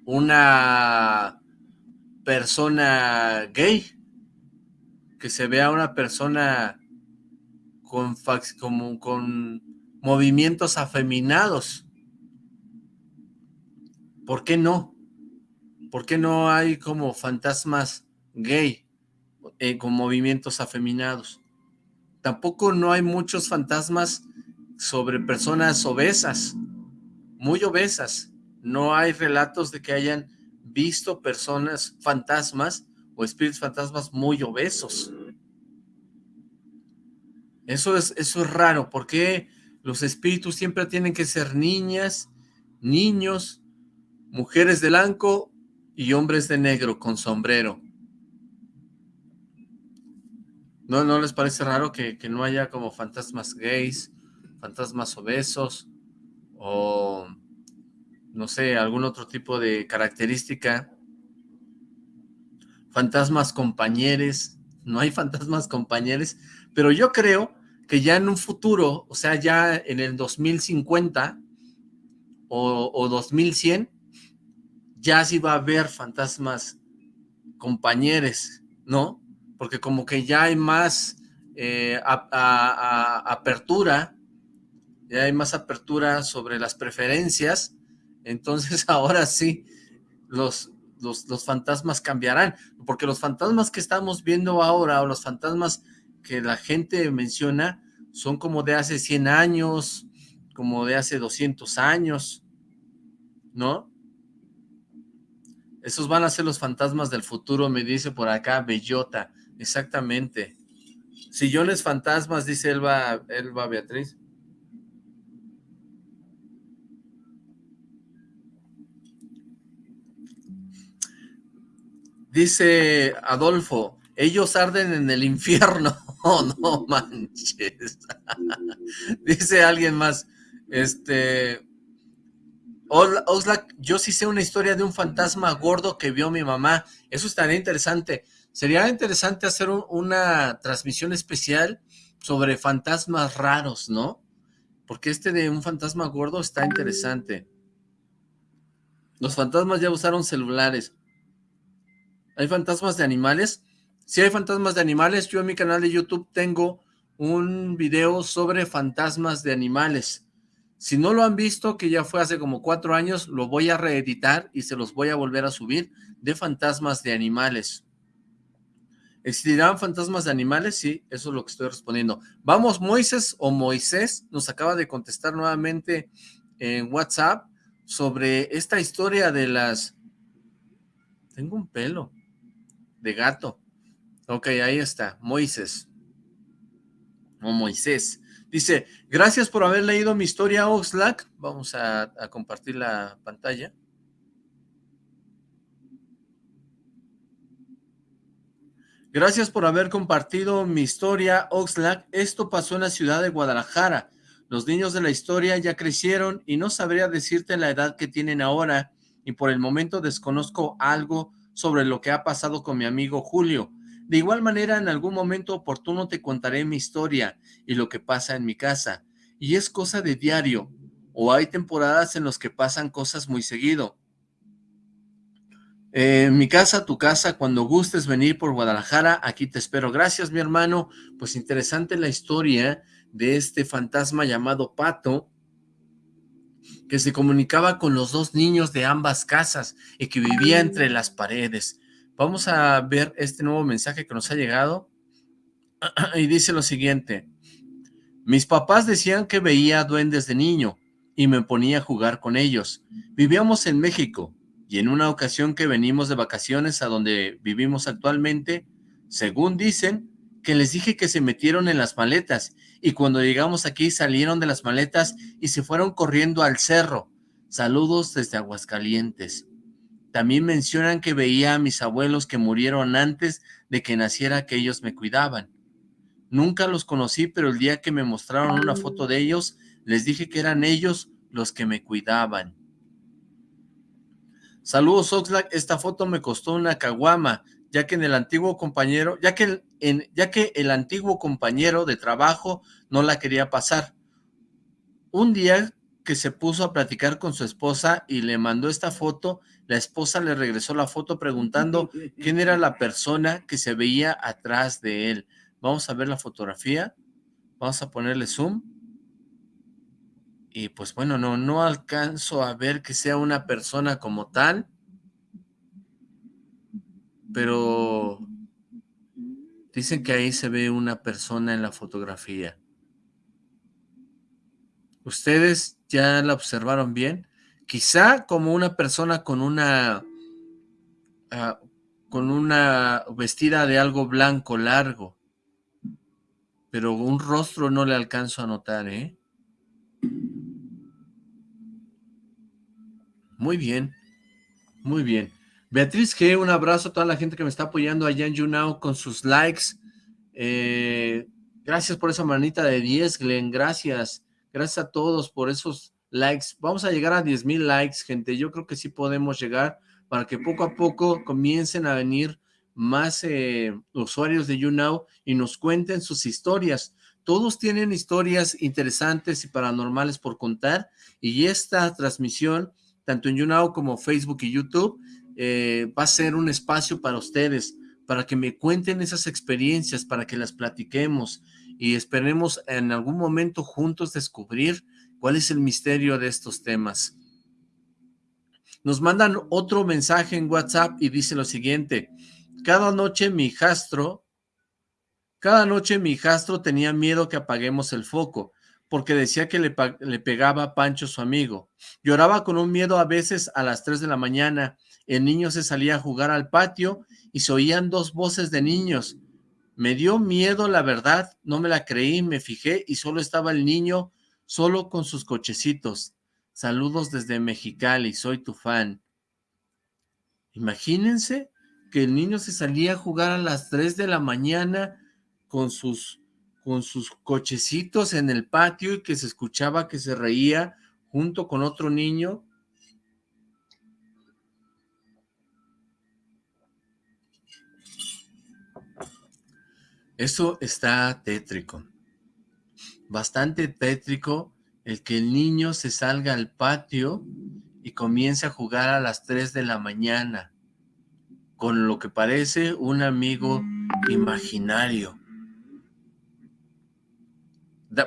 una persona gay, que se vea una persona con, como, con movimientos afeminados. ¿Por qué no? ¿Por qué no hay como fantasmas gay eh, con movimientos afeminados? Tampoco no hay muchos fantasmas sobre personas obesas, muy obesas. No hay relatos de que hayan visto personas fantasmas o espíritus fantasmas muy obesos. Eso es, eso es raro, porque los espíritus siempre tienen que ser niñas, niños, mujeres de blanco y hombres de negro con sombrero. ¿No, no les parece raro que, que no haya como fantasmas gays, fantasmas obesos o no sé, algún otro tipo de característica? Fantasmas compañeros, no hay fantasmas compañeros, pero yo creo que ya en un futuro, o sea, ya en el 2050 o, o 2100, ya sí va a haber fantasmas compañeros, ¿no? Porque como que ya hay más eh, apertura, ya hay más apertura sobre las preferencias, entonces ahora sí, los, los, los fantasmas cambiarán, porque los fantasmas que estamos viendo ahora, o los fantasmas que la gente menciona son como de hace 100 años, como de hace 200 años, ¿no? Esos van a ser los fantasmas del futuro, me dice por acá Bellota, exactamente. Sillones fantasmas, dice Elba, Elba Beatriz. Dice Adolfo, ellos arden en el infierno. Oh, no manches. Dice alguien más, este... Oxlack, yo sí sé una historia de un fantasma gordo que vio mi mamá. Eso estaría interesante. Sería interesante hacer una transmisión especial sobre fantasmas raros, ¿no? Porque este de un fantasma gordo está interesante. Los fantasmas ya usaron celulares. ¿Hay fantasmas de animales? Si hay fantasmas de animales, yo en mi canal de YouTube tengo un video sobre fantasmas de animales. Si no lo han visto, que ya fue hace como cuatro años, lo voy a reeditar y se los voy a volver a subir de fantasmas de animales. ¿Existirán fantasmas de animales? Sí, eso es lo que estoy respondiendo. Vamos, Moisés o Moisés nos acaba de contestar nuevamente en WhatsApp sobre esta historia de las... Tengo un pelo de gato. Ok, ahí está, Moisés. O Moisés. Dice, gracias por haber leído mi historia, Oxlack. Vamos a, compartir la pantalla. Gracias por haber compartido mi historia, Oxlack. Esto pasó en la ciudad de Guadalajara. Los niños de la historia ya crecieron y no sabría decirte la edad que tienen ahora y por el momento desconozco algo sobre lo que ha pasado con mi amigo Julio. De igual manera, en algún momento oportuno te contaré mi historia y lo que pasa en mi casa. Y es cosa de diario, o hay temporadas en las que pasan cosas muy seguido. mi casa, tu casa, cuando gustes venir por Guadalajara, aquí te espero. Gracias, mi hermano. Pues interesante la historia de este fantasma llamado Pato, que se comunicaba con los dos niños de ambas casas y que vivía entre las paredes. Vamos a ver este nuevo mensaje que nos ha llegado y dice lo siguiente. Mis papás decían que veía duendes de niño y me ponía a jugar con ellos. Vivíamos en México y en una ocasión que venimos de vacaciones a donde vivimos actualmente, según dicen, que les dije que se metieron en las maletas y cuando llegamos aquí salieron de las maletas y se fueron corriendo al cerro. Saludos desde Aguascalientes. También mencionan que veía a mis abuelos que murieron antes de que naciera que ellos me cuidaban. Nunca los conocí, pero el día que me mostraron una foto de ellos, les dije que eran ellos los que me cuidaban. Saludos Oxlack, esta foto me costó una caguama, ya que en el antiguo compañero, ya que, en, ya que el antiguo compañero de trabajo no la quería pasar. Un día que se puso a platicar con su esposa y le mandó esta foto, la esposa le regresó la foto preguntando quién era la persona que se veía atrás de él. Vamos a ver la fotografía. Vamos a ponerle zoom. Y pues bueno, no, no alcanzo a ver que sea una persona como tal. Pero dicen que ahí se ve una persona en la fotografía. ¿Ustedes ya la observaron bien? Quizá como una persona con una... Ah, con una vestida de algo blanco largo pero un rostro no le alcanzo a notar, ¿eh? Muy bien, muy bien. Beatriz G, un abrazo a toda la gente que me está apoyando allá en YouNow con sus likes. Eh, gracias por esa manita de 10, Glenn, gracias. Gracias a todos por esos likes. Vamos a llegar a 10 mil likes, gente. Yo creo que sí podemos llegar para que poco a poco comiencen a venir más eh, usuarios de YouNow y nos cuenten sus historias. Todos tienen historias interesantes y paranormales por contar y esta transmisión, tanto en YouNow como Facebook y YouTube, eh, va a ser un espacio para ustedes, para que me cuenten esas experiencias, para que las platiquemos y esperemos en algún momento juntos descubrir cuál es el misterio de estos temas. Nos mandan otro mensaje en WhatsApp y dice lo siguiente, cada noche mi hijastro, cada noche mi hijastro tenía miedo que apaguemos el foco, porque decía que le, pegaba a Pancho su amigo. Lloraba con un miedo a veces a las 3 de la mañana. El niño se salía a jugar al patio y se oían dos voces de niños. Me dio miedo, la verdad, no me la creí, me fijé y solo estaba el niño, solo con sus cochecitos. Saludos desde Mexicali, soy tu fan. Imagínense que el niño se salía a jugar a las 3 de la mañana con sus, con sus cochecitos en el patio y que se escuchaba que se reía junto con otro niño. Eso está tétrico, bastante tétrico el que el niño se salga al patio y comience a jugar a las 3 de la mañana con lo que parece un amigo imaginario.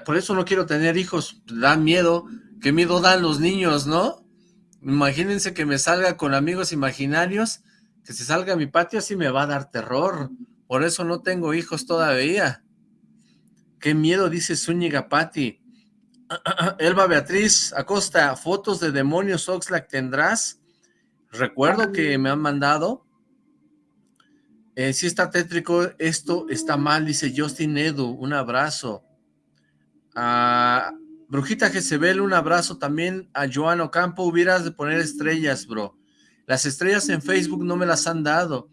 por eso no quiero tener hijos, da miedo. ¿Qué miedo dan los niños, no? Imagínense que me salga con amigos imaginarios, que se salga a mi patio, así me va a dar terror. Por eso no tengo hijos todavía. Qué miedo, dice Zúñiga Patti. Elba Beatriz Acosta, fotos de demonios Oxlack tendrás. Recuerdo que me han mandado eh, si está tétrico, esto está mal, dice Justin Edu, un abrazo. A Brujita Jezebel, un abrazo también. A Joan Ocampo, hubieras de poner estrellas, bro. Las estrellas en Facebook no me las han dado.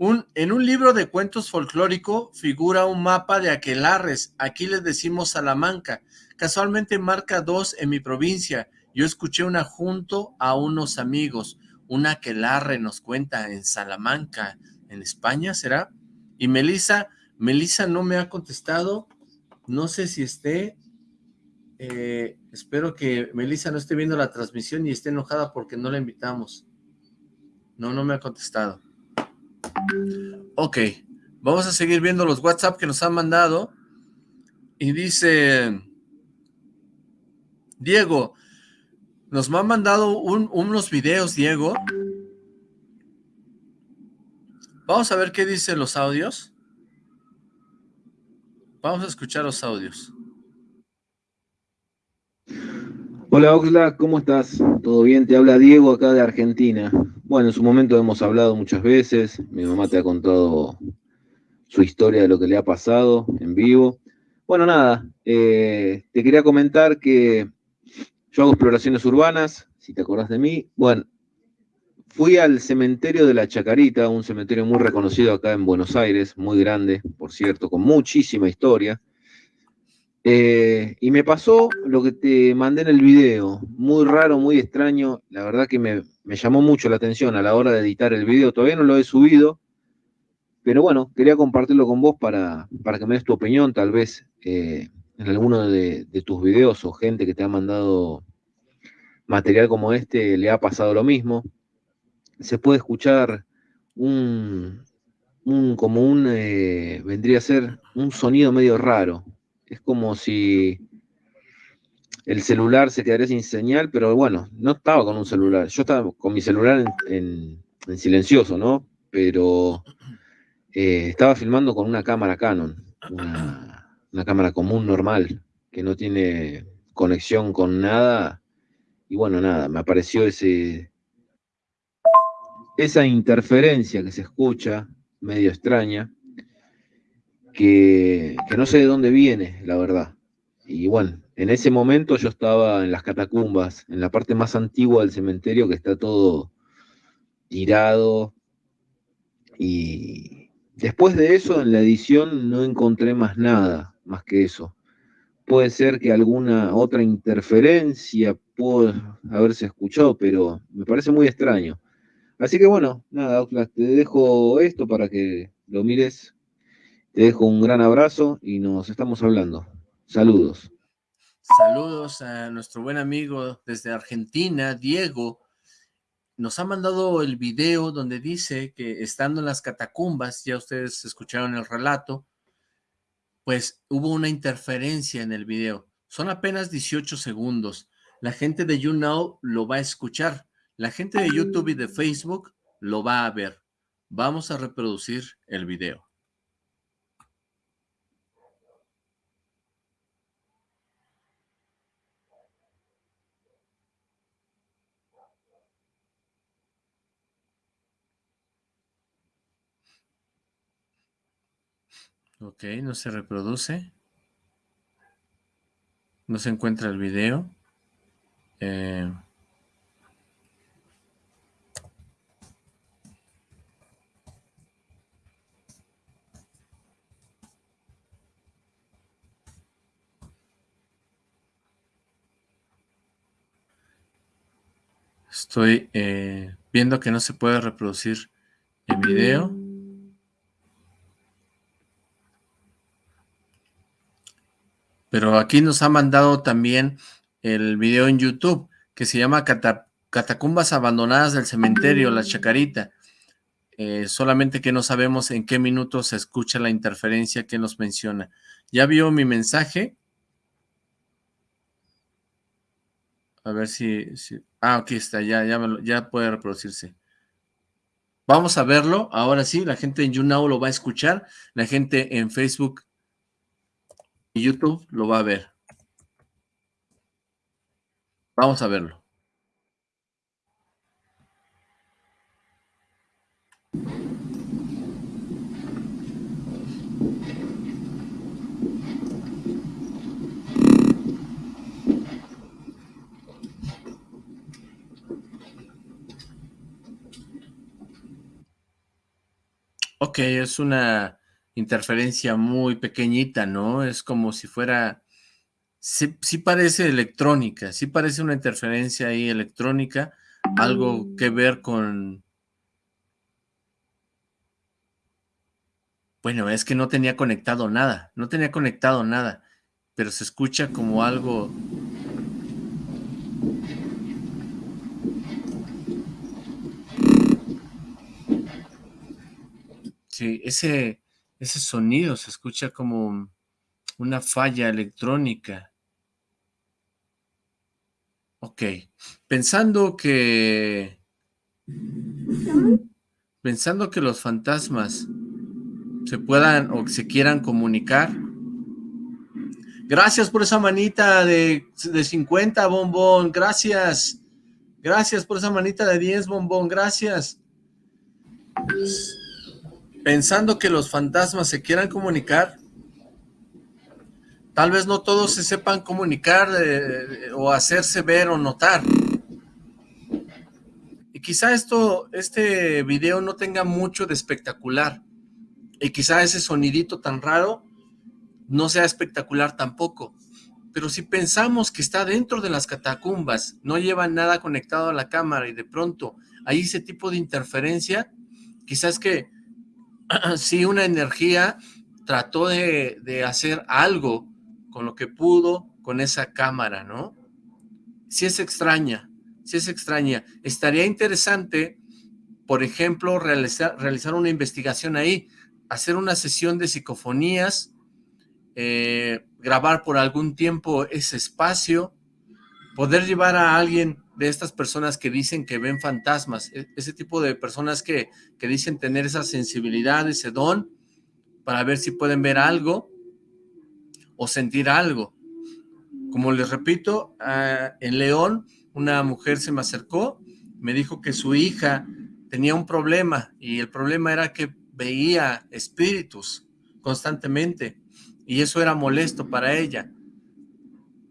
En un libro de cuentos folclórico figura un mapa de aquelarres, aquí les decimos Salamanca. Casualmente marca dos en mi provincia. Yo escuché una junto a unos amigos. Un aquelarre nos cuenta en Salamanca en España, ¿será? Y Melissa, Melissa no me ha contestado, no sé si esté, eh, espero que Melissa no esté viendo la transmisión y esté enojada porque no la invitamos. No, no me ha contestado. Ok, vamos a seguir viendo los WhatsApp que nos han mandado. Y dice, Diego, nos han mandado unos videos, Diego, Vamos a ver qué dicen los audios. Vamos a escuchar los audios. Hola Oxlack, ¿cómo estás? ¿Todo bien? Te habla Diego acá de Argentina. Bueno, en su momento hemos hablado muchas veces, mi mamá te ha contado su historia de lo que le ha pasado en vivo. Bueno, nada, eh, te quería comentar que yo hago exploraciones urbanas, si te acordás de mí. Bueno, fui al cementerio de la Chacarita, un cementerio muy reconocido acá en Buenos Aires, muy grande, por cierto, con muchísima historia. Eh, y me pasó lo que te mandé en el video, muy raro, muy extraño, la verdad que me, llamó mucho la atención a la hora de editar el video, todavía no lo he subido, pero bueno, quería compartirlo con vos para, para que me des tu opinión, tal vez eh, en alguno de, tus videos o gente que te ha mandado material como este le ha pasado lo mismo. Se puede escuchar un, como un, eh, vendría a ser un sonido medio raro, es como si el celular se quedaría sin señal, pero bueno, no estaba con un celular. Yo estaba con mi celular en, silencioso, ¿no? Pero eh, estaba filmando con una cámara Canon, una, una, cámara común normal, que no tiene conexión con nada. Y bueno, nada, me apareció ese, esa interferencia que se escucha, medio extraña, que, no sé de dónde viene, la verdad. Y bueno, en ese momento yo estaba en las catacumbas, en la parte más antigua del cementerio, que está todo tirado. Y después de eso, en la edición no encontré más nada, más que eso. Puede ser que alguna otra interferencia pudo haberse escuchado, pero me parece muy extraño. Así que bueno, nada, te dejo esto para que lo mires te dejo un gran abrazo y nos estamos hablando. Saludos. Saludos a nuestro buen amigo desde Argentina, Diego. Nos ha mandado el video donde dice que estando en las catacumbas, ya ustedes escucharon el relato, pues hubo una interferencia en el video. Son apenas 18 segundos. La gente de YouNow lo va a escuchar. La gente de YouTube y de Facebook lo va a ver. Vamos a reproducir el video. Ok, no se reproduce. No se encuentra el video. Eh, estoy eh, viendo que no se puede reproducir el video. Pero aquí nos ha mandado también el video en YouTube que se llama Catacumbas Abandonadas del Cementerio, La Chacarita. Eh, solamente que no sabemos en qué minuto se escucha la interferencia que nos menciona. ¿Ya vio mi mensaje? A ver si... ah, aquí está, ya, ya, ya puede reproducirse. Vamos a verlo, ahora sí, la gente en YouNow lo va a escuchar, la gente en Facebook YouTube lo va a ver. Vamos a verlo. Ok, es una interferencia muy pequeñita, ¿no? Es como si fuera... Sí, parece electrónica, sí parece una interferencia ahí electrónica, algo que ver con... Bueno, es que no tenía conectado nada, no tenía conectado nada, pero se escucha como algo... Sí, ese, ese sonido se escucha como una falla electrónica. Ok, pensando que... Pensando que los fantasmas se puedan o se quieran comunicar, Gracias por esa manita de, de 50, bombón. Gracias. Gracias por esa manita de 10, bombón. Gracias. Pensando que los fantasmas se quieran comunicar, tal vez no todos se sepan comunicar eh, o hacerse ver o notar. Y quizá esto, este video no tenga mucho de espectacular. Y quizá ese sonidito tan raro no sea espectacular tampoco. Pero si pensamos que está dentro de las catacumbas, no lleva nada conectado a la cámara y de pronto hay ese tipo de interferencia, quizás que si una energía trató de, de, hacer algo con lo que pudo con esa cámara, ¿no? Si es extraña, si es extraña. Estaría interesante, por ejemplo, realizar, realizar una investigación ahí, hacer una sesión de psicofonías, eh, grabar por algún tiempo ese espacio, poder llevar a alguien de estas personas que dicen que ven fantasmas, e, ese tipo de personas que, que dicen tener esa sensibilidad, ese don, para ver si pueden ver algo o sentir algo. Como les repito, en León una mujer se me acercó, me dijo que su hija tenía un problema y el problema era que veía espíritus constantemente y eso era molesto para ella.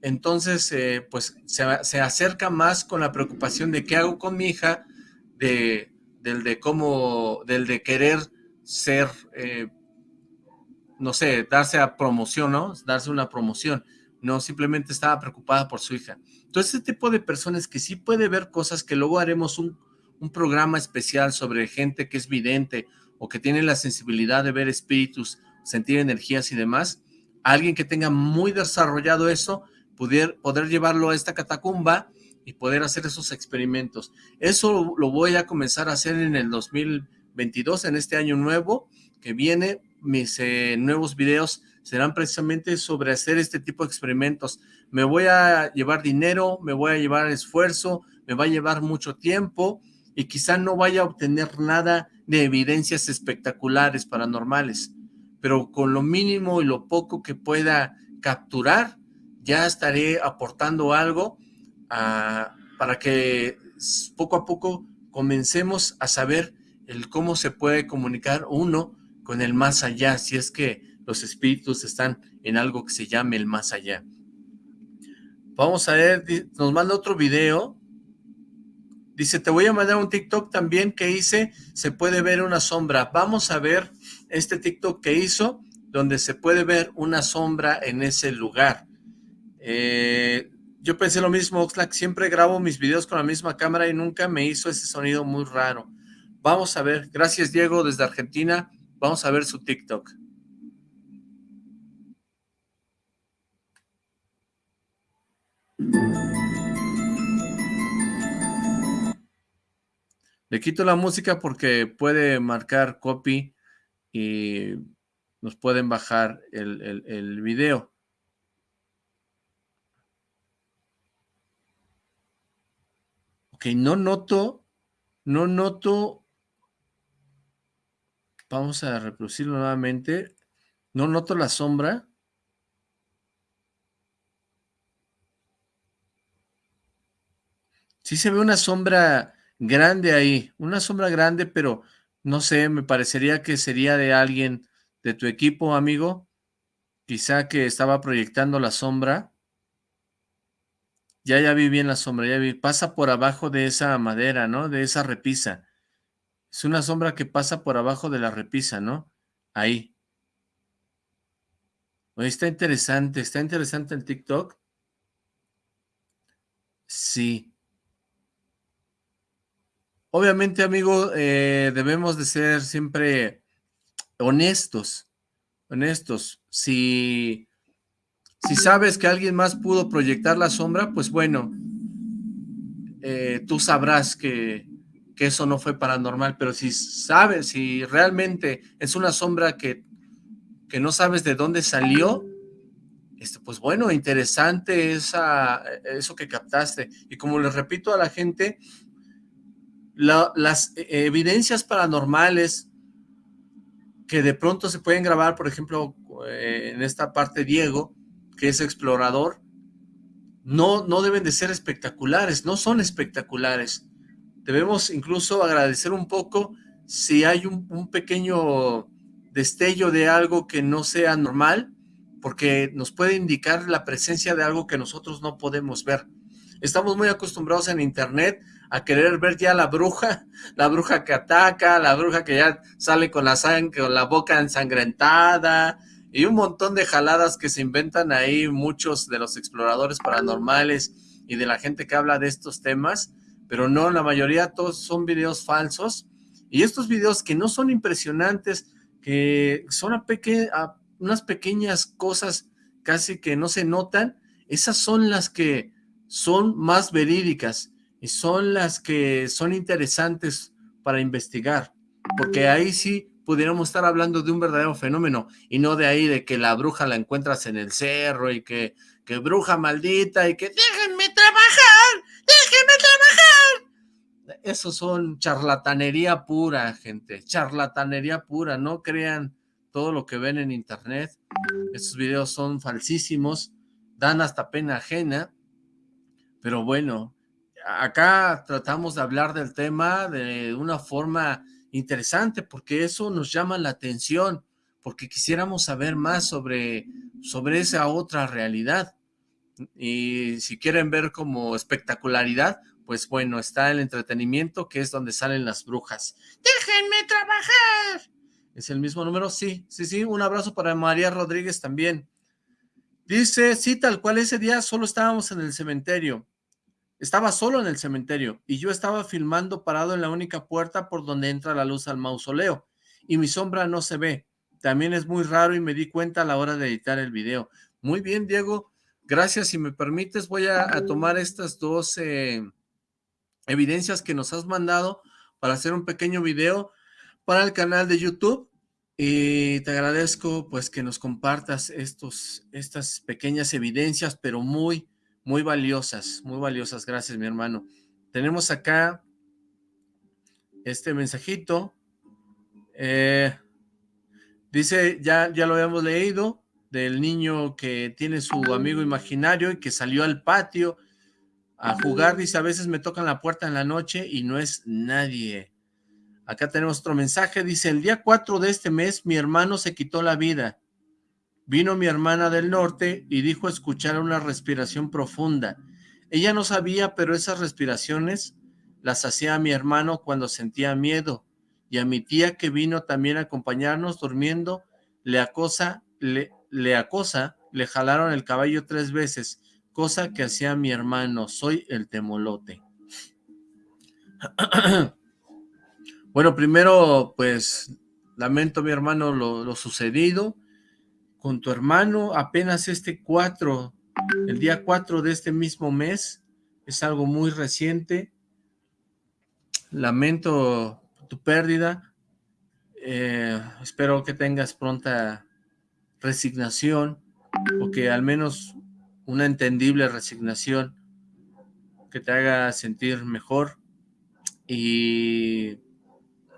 Entonces, eh, pues se, se, acerca más con la preocupación de qué hago con mi hija, de, del de cómo, del de querer ser, eh, no sé, darse a promoción, ¿no? Darse una promoción. No, simplemente estaba preocupada por su hija. Entonces, este tipo de personas que sí puede ver cosas que luego haremos un, un programa especial sobre gente que es vidente o que tiene la sensibilidad de ver espíritus, sentir energías y demás, alguien que tenga muy desarrollado eso, poder, poder llevarlo a esta catacumba y poder hacer esos experimentos. Eso lo voy a comenzar a hacer en el 2022, en este año nuevo que viene. Mis eh, nuevos videos serán precisamente sobre hacer este tipo de experimentos. Me voy a llevar dinero, me voy a llevar esfuerzo, me va a llevar mucho tiempo y quizá no vaya a obtener nada de evidencias espectaculares paranormales pero con lo mínimo y lo poco que pueda capturar, ya estaré aportando algo a, para que poco a poco comencemos a saber el cómo se puede comunicar uno con el más allá, si es que los espíritus están en algo que se llame el más allá. Vamos a ver, nos manda otro video. Dice, te voy a mandar un TikTok también que hice, se puede ver una sombra. Vamos a ver este TikTok que hizo, donde se puede ver una sombra en ese lugar. Eh, yo pensé lo mismo, Oxlack, siempre grabo mis videos con la misma cámara y nunca me hizo ese sonido muy raro. Vamos a ver, gracias Diego desde Argentina, vamos a ver su TikTok. Le quito la música porque puede marcar copy y nos pueden bajar el, el, el video. Ok, no noto, no noto, vamos a reproducirlo nuevamente, no noto la sombra. Sí se ve una sombra grande ahí, una sombra grande, pero no sé, me parecería que sería de alguien de tu equipo, amigo, quizá que estaba proyectando la sombra. Ya, ya vi bien la sombra, ya vi, pasa por abajo de esa madera, ¿no? De esa repisa. Es una sombra que pasa por abajo de la repisa, ¿no? Ahí. Oye, está interesante, está interesante el TikTok. Sí. Obviamente, amigo, eh, debemos de ser siempre honestos, honestos. Si, si sabes que alguien más pudo proyectar la sombra, pues bueno, eh, tú sabrás que, que, eso no fue paranormal, pero si sabes, si realmente es una sombra que, que no sabes de dónde salió, este, pues bueno, interesante esa, eso que captaste. Y como les repito a la gente, la, las evidencias paranormales que de pronto se pueden grabar, por ejemplo, eh, en esta parte Diego, que es explorador, no, no deben de ser espectaculares, no son espectaculares. Debemos incluso agradecer un poco si hay un, pequeño destello de algo que no sea normal, porque nos puede indicar la presencia de algo que nosotros no podemos ver. Estamos muy acostumbrados en internet a querer ver ya la bruja, la bruja que ataca, la bruja que ya sale con la sangre, con la boca ensangrentada, y un montón de jaladas que se inventan ahí muchos de los exploradores paranormales y de la gente que habla de estos temas, pero no, la mayoría todos son videos falsos, y estos videos que no son impresionantes, que son unas pequeñas cosas casi que no se notan, esas son las que son más verídicas y son las que son interesantes para investigar, porque ahí sí pudiéramos estar hablando de un verdadero fenómeno y no de ahí de que la bruja la encuentras en el cerro y que, que bruja maldita y que déjenme trabajar, déjenme trabajar. Eso son charlatanería pura, gente, charlatanería pura, no crean todo lo que ven en internet, esos videos son falsísimos, dan hasta pena ajena, pero bueno, acá tratamos de hablar del tema de una forma interesante, porque eso nos llama la atención, porque quisiéramos saber más sobre, sobre esa otra realidad. Y si quieren ver como espectacularidad, pues bueno, está el entretenimiento, que es donde salen las brujas. ¡Déjenme trabajar! ¿Es el mismo número? Sí, sí, sí. Un abrazo para María Rodríguez también. Dice, sí, tal cual ese día solo estábamos en el cementerio. Estaba solo en el cementerio y yo estaba filmando parado en la única puerta por donde entra la luz al mausoleo y mi sombra no se ve. También es muy raro y me di cuenta a la hora de editar el video. Muy bien, Diego. Gracias. Si me permites, voy a, tomar estas dos eh, evidencias que nos has mandado para hacer un pequeño video para el canal de YouTube. Y te agradezco pues que nos compartas estos, estas pequeñas evidencias, pero muy, muy valiosas, muy valiosas. Gracias, mi hermano. Tenemos acá este mensajito. Eh, dice, ya, ya lo habíamos leído, del niño que tiene su amigo imaginario y que salió al patio a jugar. Dice, a veces me tocan la puerta en la noche y no es nadie. Acá tenemos otro mensaje. Dice, el día 4 de este mes mi hermano se quitó la vida. Vino mi hermana del norte y dijo escuchar una respiración profunda. Ella no sabía, pero esas respiraciones las hacía mi hermano cuando sentía miedo. Y a mi tía que vino también a acompañarnos durmiendo, le acosa, le, le acosa, le jalaron el caballo tres veces, cosa que hacía mi hermano. Soy el temolote. bueno, primero, pues, lamento mi hermano lo, lo sucedido con tu hermano apenas este 4, el día 4 de este mismo mes, es algo muy reciente, lamento tu pérdida, eh, espero que tengas pronta resignación, o que al menos una entendible resignación que te haga sentir mejor, y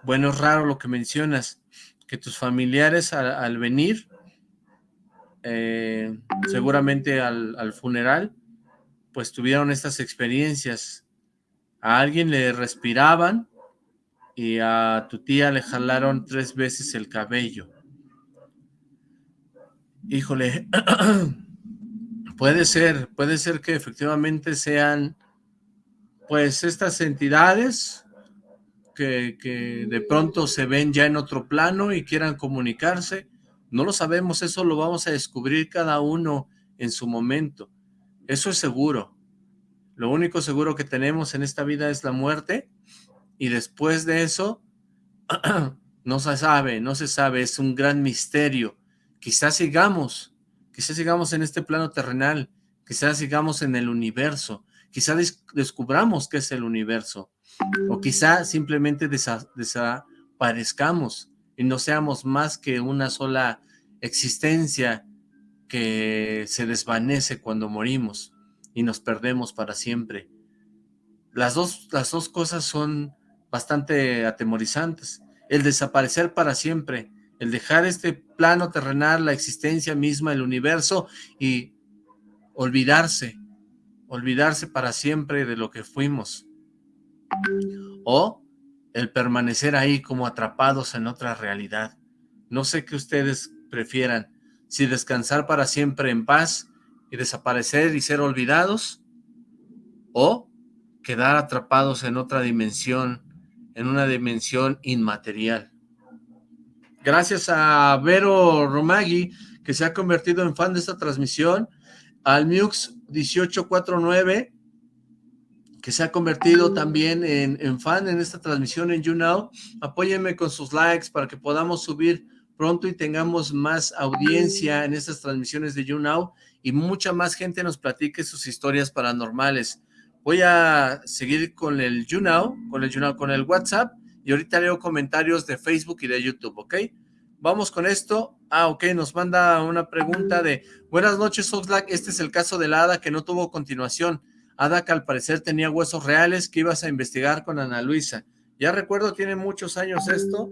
bueno, es raro lo que mencionas, que tus familiares al venir eh, seguramente al, funeral, pues tuvieron estas experiencias. A alguien le respiraban y a tu tía le jalaron tres veces el cabello. Híjole, puede ser, puede ser que efectivamente sean pues estas entidades que, que de pronto se ven ya en otro plano y quieran comunicarse, no lo sabemos, eso lo vamos a descubrir cada uno en su momento. Eso es seguro. Lo único seguro que tenemos en esta vida es la muerte y después de eso no se sabe, no se sabe, es un gran misterio. Quizás sigamos, quizás sigamos en este plano terrenal, quizás sigamos en el universo, quizás descubramos qué es el universo, o quizás simplemente desaparezcamos y no seamos más que una sola existencia que se desvanece cuando morimos y nos perdemos para siempre. Las dos, las dos cosas son bastante atemorizantes. El desaparecer para siempre, el dejar este plano terrenal, la existencia misma, el universo y olvidarse, olvidarse para siempre de lo que fuimos. O el permanecer ahí como atrapados en otra realidad. No sé qué ustedes prefieran, si descansar para siempre en paz y desaparecer y ser olvidados, o quedar atrapados en otra dimensión, en una dimensión inmaterial. Gracias a Vero Romagui, que se ha convertido en fan de esta transmisión, al Mux 1849, se ha convertido también en, fan en esta transmisión en YouNow. Apóyenme con sus likes para que podamos subir pronto y tengamos más audiencia en estas transmisiones de YouNow y mucha más gente nos platique sus historias paranormales. Voy a seguir con el YouNow, con el YouNow, con el WhatsApp y ahorita leo comentarios de Facebook y de YouTube, ¿ok? Vamos con esto. Ah, ok, nos manda una pregunta de Buenas noches, Oxlack. Este es el caso de la hada que no tuvo continuación. Que al parecer tenía huesos reales que ibas a investigar con Ana Luisa. Ya recuerdo, tiene muchos años esto.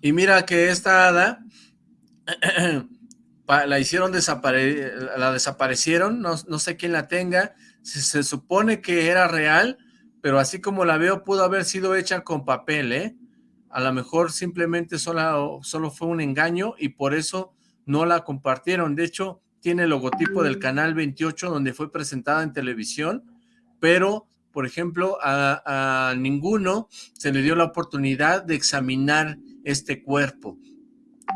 Y mira que esta hada la hicieron desaparecer, la desaparecieron, no, sé quién la tenga, se, supone que era real, pero así como la veo pudo haber sido hecha con papel, ¿eh? A lo mejor simplemente solo, solo fue un engaño y por eso no la compartieron. De hecho, tiene el logotipo del Canal 28 donde fue presentada en televisión, pero, por ejemplo, a, ninguno se le dio la oportunidad de examinar este cuerpo.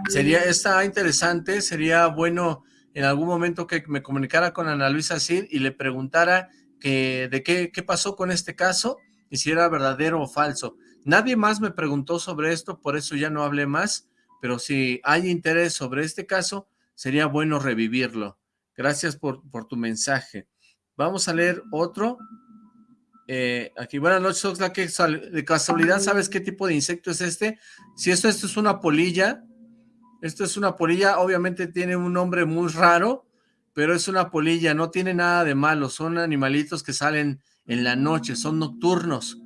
Sería, está interesante, sería bueno en algún momento que me comunicara con Ana Luisa Cid y le preguntara que, de qué, qué pasó con este caso y si era verdadero o falso. Nadie más me preguntó sobre esto, por eso ya no hablé más, pero si hay interés sobre este caso, sería bueno revivirlo. Gracias por, por tu mensaje. Vamos a leer otro. Eh, aquí, buenas noches, Oxla, de casualidad, ¿sabes qué tipo de insecto es este? Si esto, esto es una polilla, esto es una polilla, obviamente tiene un nombre muy raro, pero es una polilla, no tiene nada de malo, son animalitos que salen en la noche, son nocturnos.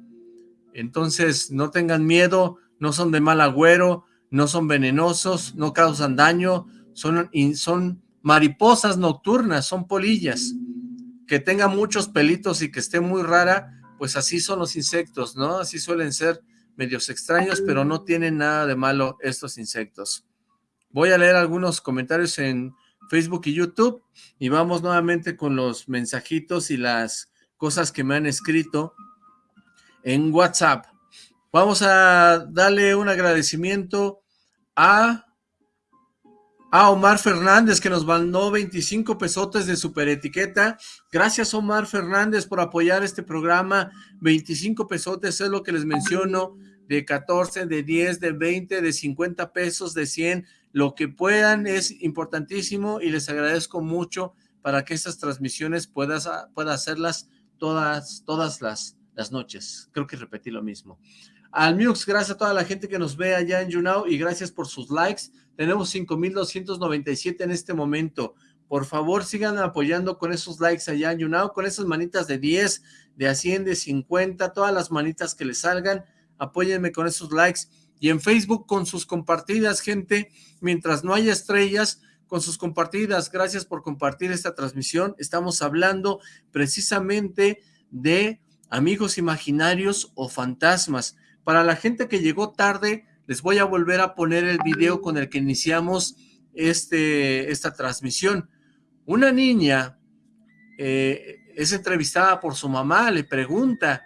Entonces, no tengan miedo, no son de mal agüero, no son venenosos, no causan daño, son, son mariposas nocturnas, son polillas. Que tenga muchos pelitos y que esté muy rara, pues así son los insectos, ¿no? Así suelen ser medios extraños, pero no tienen nada de malo estos insectos. Voy a leer algunos comentarios en Facebook y YouTube y vamos nuevamente con los mensajitos y las cosas que me han escrito en WhatsApp. Vamos a darle un agradecimiento a, a Omar Fernández que nos mandó 25 pesotes de super etiqueta. Gracias Omar Fernández por apoyar este programa. 25 pesotes es lo que les menciono de 14, de 10, de 20, de 50 pesos, de 100 lo que puedan es importantísimo y les agradezco mucho para que estas transmisiones puedas, pueda hacerlas todas, todas las, las noches. Creo que repetí lo mismo. Al Mux, gracias a toda la gente que nos ve allá en YouNow y gracias por sus likes. Tenemos 5,297 en este momento. Por favor, sigan apoyando con esos likes allá en YouNow, con esas manitas de 10, de a 100, de 50, todas las manitas que les salgan. Apóyenme con esos likes y en Facebook con sus compartidas, gente, mientras no haya estrellas, con sus compartidas. Gracias por compartir esta transmisión. Estamos hablando precisamente de amigos imaginarios o fantasmas. Para la gente que llegó tarde, les voy a volver a poner el video con el que iniciamos este, esta transmisión. Una niña eh, es entrevistada por su mamá, le pregunta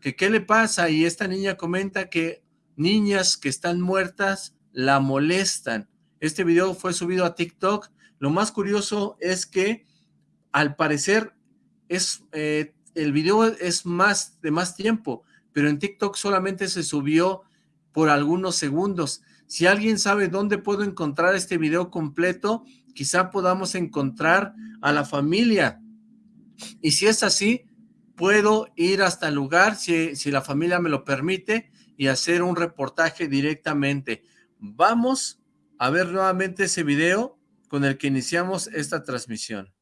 qué le pasa y esta niña comenta que niñas que están muertas la molestan. Este video fue subido a TikTok. Lo más curioso es que al parecer es eh, el video es más de más tiempo, pero en TikTok solamente se subió por algunos segundos. Si alguien sabe dónde puedo encontrar este video completo, quizá podamos encontrar a la familia. Y si es así, puedo ir hasta el lugar, si, si la familia me lo permite, y hacer un reportaje directamente. Vamos a ver nuevamente ese video con el que iniciamos esta transmisión.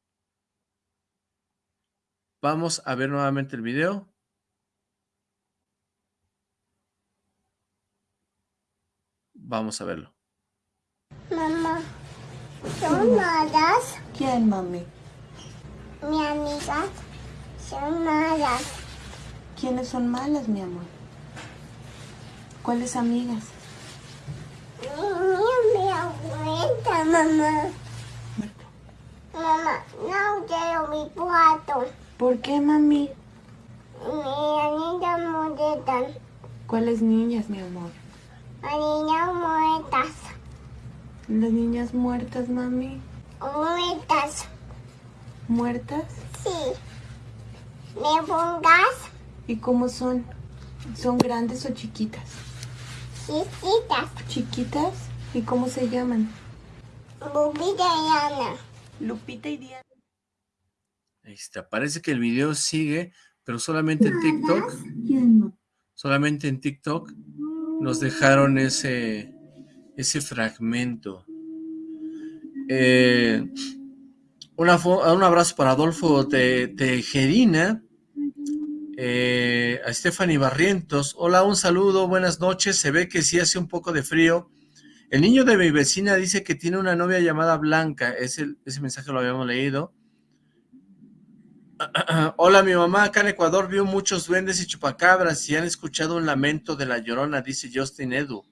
Vamos a ver nuevamente el video. Vamos a verlo. Mamá, son malas. ¿Quién, mami? Mis amigas son malas. ¿Quiénes son malas, mi amor? ¿Cuáles amigas? Mi, mi abuelita, mamá. Mamá, no quiero mi cuarto. ¿Por qué, mami? Mi niña muertas. ¿Cuáles niñas, mi amor? Las niñas muertas. Las niñas muertas, mami. Muertas. ¿Muertas? Sí. ¿Me pongas? ¿Y cómo son? ¿Son grandes o chiquitas? Chiquitas. ¿Chiquitas? ¿Y cómo se llaman? Bubita y Ana. Lupita y Diana. Ahí está, parece que el video sigue, pero solamente en TikTok, solamente en TikTok nos dejaron ese, ese fragmento. Eh, una un abrazo para Adolfo Te- Tejerina, eh, a Stephanie Barrientos. Hola, un saludo, buenas noches. Se ve que sí hace un poco de frío. El niño de mi vecina dice que tiene una novia llamada Blanca. Ese, ese mensaje lo habíamos leído. Hola, mi mamá acá en Ecuador vio muchos duendes y chupacabras y han escuchado un lamento de la llorona, dice Justin Edu.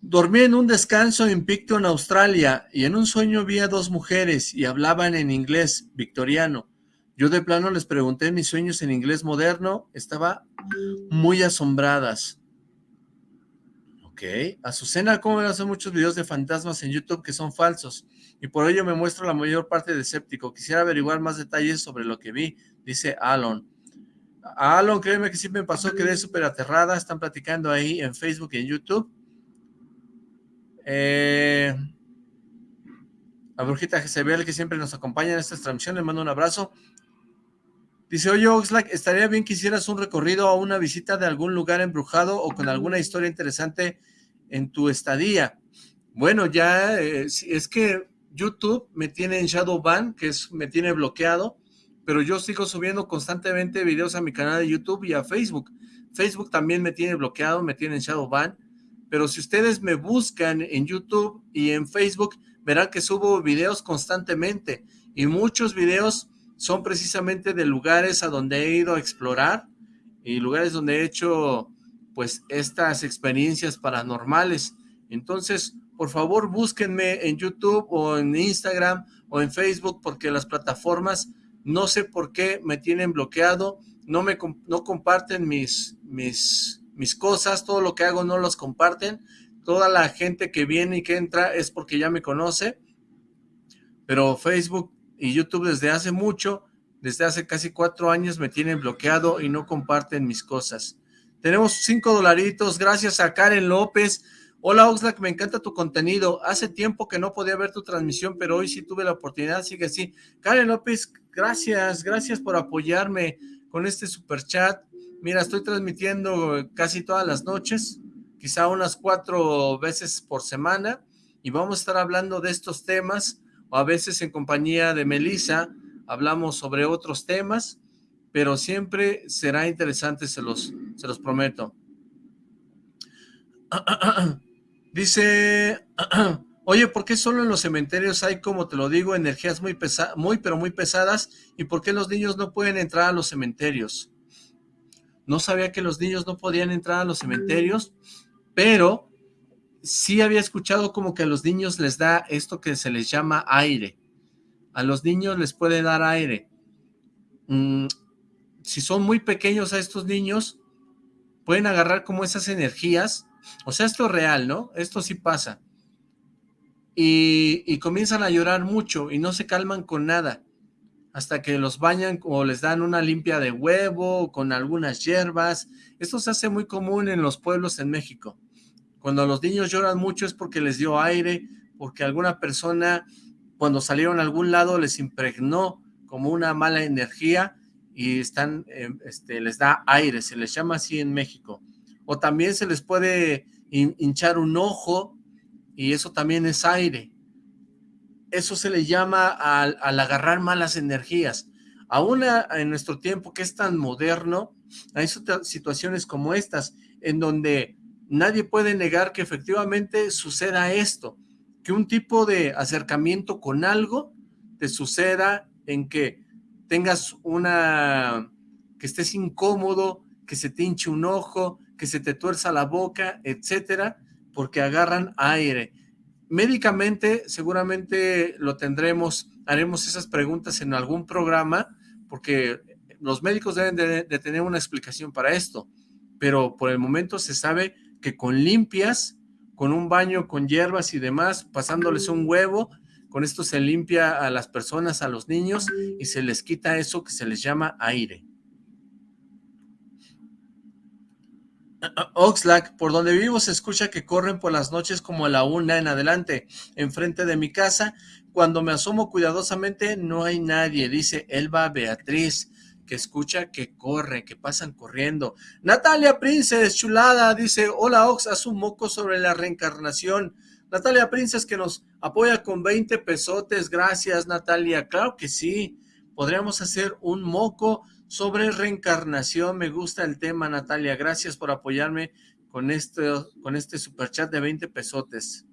Dormí en un descanso en Picton, Australia, y en un sueño vi a dos mujeres y hablaban en inglés victoriano. Yo de plano les pregunté mis sueños en inglés moderno, estaba muy asombradas. Ok, Azucena, ¿cómo ven hacer muchos videos de fantasmas en YouTube que son falsos? Y por ello me muestro la mayor parte de escéptico. Quisiera averiguar más detalles sobre lo que vi, dice Alon. Alon, créeme que sí me pasó, quedé súper aterrada. Están platicando ahí en Facebook y en YouTube. Eh, a Brujita Jezebel, que siempre nos acompaña en estas transmisiones, le mando un abrazo. Dice, oye Oxlack, estaría bien que hicieras un recorrido a una visita de algún lugar embrujado o con alguna historia interesante en tu estadía. Bueno, ya eh, es que YouTube me tiene en shadow ban, que es me tiene bloqueado, pero yo sigo subiendo constantemente videos a mi canal de YouTube y a Facebook. Facebook también me tiene bloqueado, me tiene en shadow ban, pero si ustedes me buscan en YouTube y en Facebook, verán que subo videos constantemente y muchos videos son precisamente de lugares a donde he ido a explorar y lugares donde he hecho pues estas experiencias paranormales. Entonces, por favor, búsquenme en YouTube o en Instagram o en Facebook porque las plataformas no sé por qué me tienen bloqueado, no me no comparten mis mis mis cosas, todo lo que hago no los comparten. Toda la gente que viene y que entra es porque ya me conoce. Pero Facebook y YouTube desde hace mucho, desde hace casi cuatro años me tienen bloqueado y no comparten mis cosas. Tenemos cinco dolaritos, gracias a Karen López. Hola Oxlack, me encanta tu contenido. Hace tiempo que no podía ver tu transmisión, pero hoy sí tuve la oportunidad, sigue así. Karen López, gracias, gracias por apoyarme con este super chat. Mira, estoy transmitiendo casi todas las noches, quizá unas cuatro veces por semana, y vamos a estar hablando de estos temas, o a veces en compañía de Melissa, hablamos sobre otros temas, pero siempre será interesante, se los, se los prometo. Dice, oye, ¿por qué solo en los cementerios hay, como te lo digo, energías muy pesadas, muy pero muy pesadas? ¿Y por qué los niños no pueden entrar a los cementerios? No sabía que los niños no podían entrar a los cementerios, pero sí había escuchado como que a los niños les da esto que se les llama aire. A los niños les puede dar aire. Mm, si son muy pequeños a estos niños, pueden agarrar como esas energías. O sea, esto es real, ¿no? Esto sí pasa. Y, comienzan a llorar mucho y no se calman con nada hasta que los bañan o les dan una limpia de huevo con algunas hierbas. Esto se hace muy común en los pueblos en México. Cuando los niños lloran mucho es porque les dio aire, porque alguna persona cuando salieron a algún lado les impregnó como una mala energía y están, eh, este, les da aire, se les llama así en México. O también se les puede hin hinchar un ojo y eso también es aire eso se le llama al, agarrar malas energías. Aún en nuestro tiempo que es tan moderno, hay situaciones como estas, en donde nadie puede negar que efectivamente suceda esto, que un tipo de acercamiento con algo te suceda en que tengas una, que estés incómodo, que se te hinche un ojo, que se te tuerza la boca, etcétera, porque agarran aire. Médicamente seguramente lo tendremos, haremos esas preguntas en algún programa, porque los médicos deben de, de tener una explicación para esto, pero por el momento se sabe que con limpias, con un baño con hierbas y demás, pasándoles un huevo, con esto se limpia a las personas, a los niños, y se les quita eso que se les llama aire. Oxlack, por donde vivo se escucha que corren por las noches como a la una en adelante, enfrente de mi casa. Cuando me asomo cuidadosamente no hay nadie, dice Elba Beatriz, que escucha que corre, que pasan corriendo. Natalia Princes, chulada, dice, hola Ox, haz un moco sobre la reencarnación. Natalia Princes que nos apoya con 20 pesotes, gracias Natalia, claro que sí, podríamos hacer un moco sobre reencarnación, me gusta el tema Natalia, gracias por apoyarme con este, con este superchat de 20 pesotes.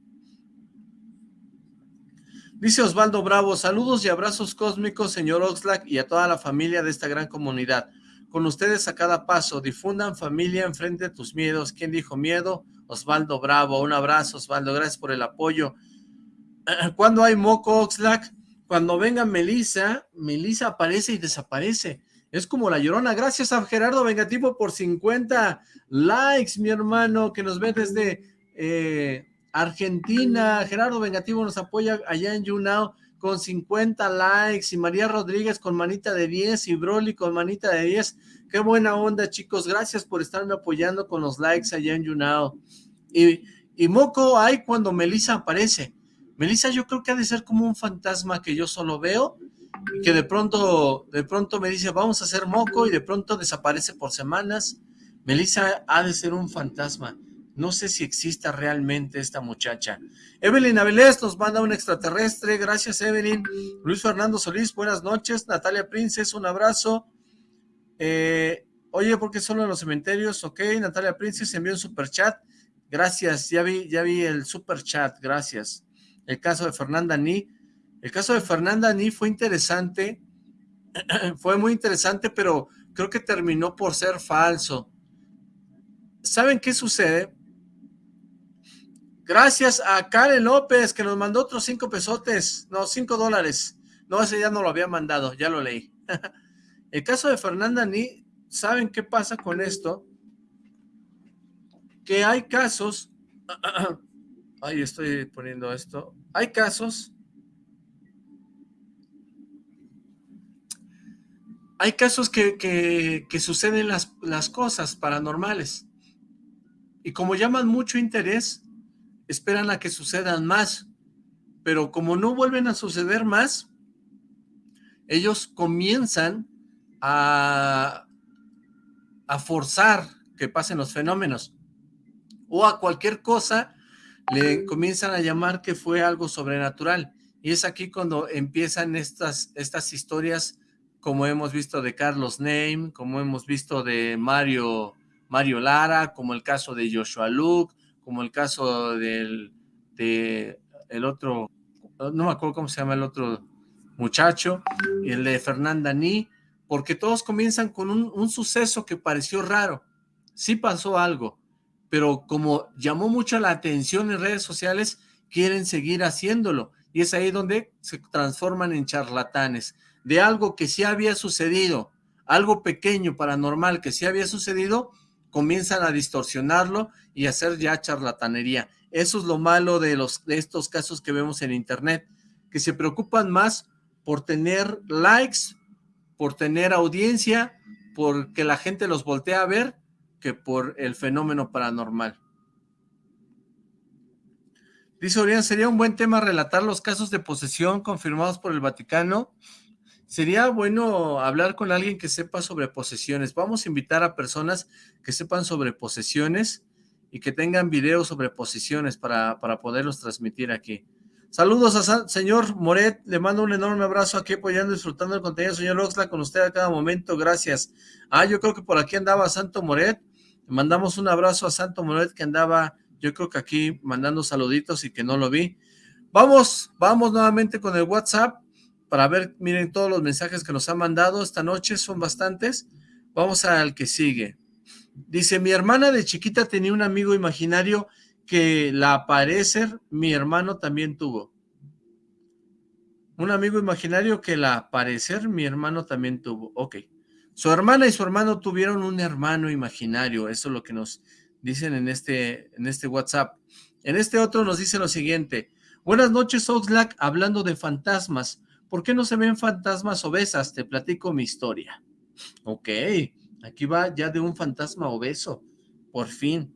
Dice Osvaldo Bravo, saludos y abrazos cósmicos, señor Oxlack, y a toda la familia de esta gran comunidad. Con ustedes a cada paso, difundan familia enfrente de tus miedos. ¿Quién dijo miedo? Osvaldo Bravo, un abrazo Osvaldo, gracias por el apoyo. ¿Cuándo hay moco Oxlack? Cuando venga Melisa, Melisa aparece y desaparece. Es como la llorona. Gracias a Gerardo Vengativo por 50 likes, mi hermano, que nos ve desde eh, Argentina. Gerardo Vengativo nos apoya allá en YouNow con 50 likes. Y María Rodríguez con manita de 10. Y Broly con manita de 10. Qué buena onda, chicos. Gracias por estarme apoyando con los likes allá en YouNow. Y, y Moco hay cuando Melissa aparece. Melissa yo creo que ha de ser como un fantasma que yo solo veo que de pronto, de pronto me dice, vamos a hacer moco, y de pronto desaparece por semanas. Melissa ha de ser un fantasma. No sé si exista realmente esta muchacha. Evelyn Avilés nos manda un extraterrestre. Gracias, Evelyn. Luis Fernando Solís, buenas noches. Natalia Princes, un abrazo. Eh, oye, ¿por qué solo en los cementerios? Ok, Natalia Princes envió un super chat. Gracias, ya vi, ya vi el super chat, gracias. El caso de Fernanda Ni. El caso de Fernanda Ni fue interesante, fue muy interesante, pero creo que terminó por ser falso. ¿Saben qué sucede? Gracias a Karen López, que nos mandó otros cinco pesotes, no, cinco dólares. No, ese ya no lo había mandado, ya lo leí. El caso de Fernanda Ni, ¿saben qué pasa con esto? Que hay casos, ay, estoy poniendo esto, hay casos hay casos que, suceden las, las, cosas paranormales y como llaman mucho interés, esperan a que sucedan más, pero como no vuelven a suceder más, ellos comienzan a, forzar que pasen los fenómenos. O a cualquier cosa le comienzan a llamar que fue algo sobrenatural. Y es aquí cuando empiezan estas, estas historias como hemos visto de Carlos Name, como hemos visto de Mario, Mario Lara, como el caso de Joshua Luke, como el caso del de otro, no me acuerdo cómo se llama el otro muchacho, el de Fernanda Ni, porque todos comienzan con un, un suceso que pareció raro. Sí pasó algo, pero como llamó mucho la atención en redes sociales, quieren seguir haciéndolo. Y es ahí donde se transforman en charlatanes de algo que sí había sucedido, algo pequeño, paranormal, que sí había sucedido, comienzan a distorsionarlo y hacer ya charlatanería. Eso es lo malo de, los, de estos casos que vemos en internet, que se preocupan más por tener likes, por tener audiencia, por que la gente los voltea a ver, que por el fenómeno paranormal. Dice Orián, sería un buen tema relatar los casos de posesión confirmados por el Vaticano Sería bueno hablar con alguien que sepa sobre posesiones. Vamos a invitar a personas que sepan sobre posesiones y que tengan videos sobre posesiones para, para poderlos transmitir aquí. Saludos a señor Moret, le mando un enorme abrazo aquí apoyando disfrutando el contenido, señor Oxla, con usted a cada momento, gracias. Ah, yo creo que por aquí andaba Santo Moret, mandamos un abrazo a Santo Moret que andaba, yo creo que aquí mandando saluditos y que no lo vi. Vamos, vamos nuevamente con el WhatsApp para ver, miren todos los mensajes que nos han mandado esta noche, son bastantes. Vamos al que sigue. Dice, mi hermana de chiquita tenía un amigo imaginario que la aparecer mi hermano también tuvo. Un amigo imaginario que la aparecer mi hermano también tuvo. Ok. Su hermana y su hermano tuvieron un hermano imaginario. Eso es lo que nos dicen en este, en este WhatsApp. En este otro nos dice lo siguiente. Buenas noches, Oxlack, hablando de fantasmas. ¿Por qué no se ven fantasmas obesas? Te platico mi historia. Ok, aquí va ya de un fantasma obeso. Por fin.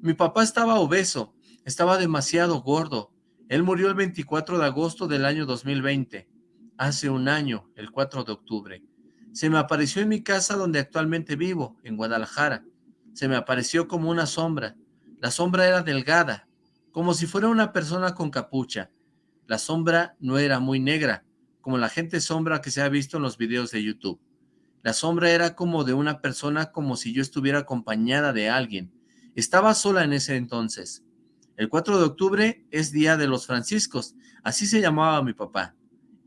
Mi papá estaba obeso. Estaba demasiado gordo. Él murió el 24 de agosto del año 2020. Hace un año, el 4 de octubre. Se me apareció en mi casa donde actualmente vivo, en Guadalajara. Se me apareció como una sombra. La sombra era delgada, como si fuera una persona con capucha. La sombra no era muy negra, como la gente sombra que se ha visto en los videos de YouTube. La sombra era como de una persona como si yo estuviera acompañada de alguien. Estaba sola en ese entonces. El 4 de octubre es Día de los Franciscos, así se llamaba mi papá.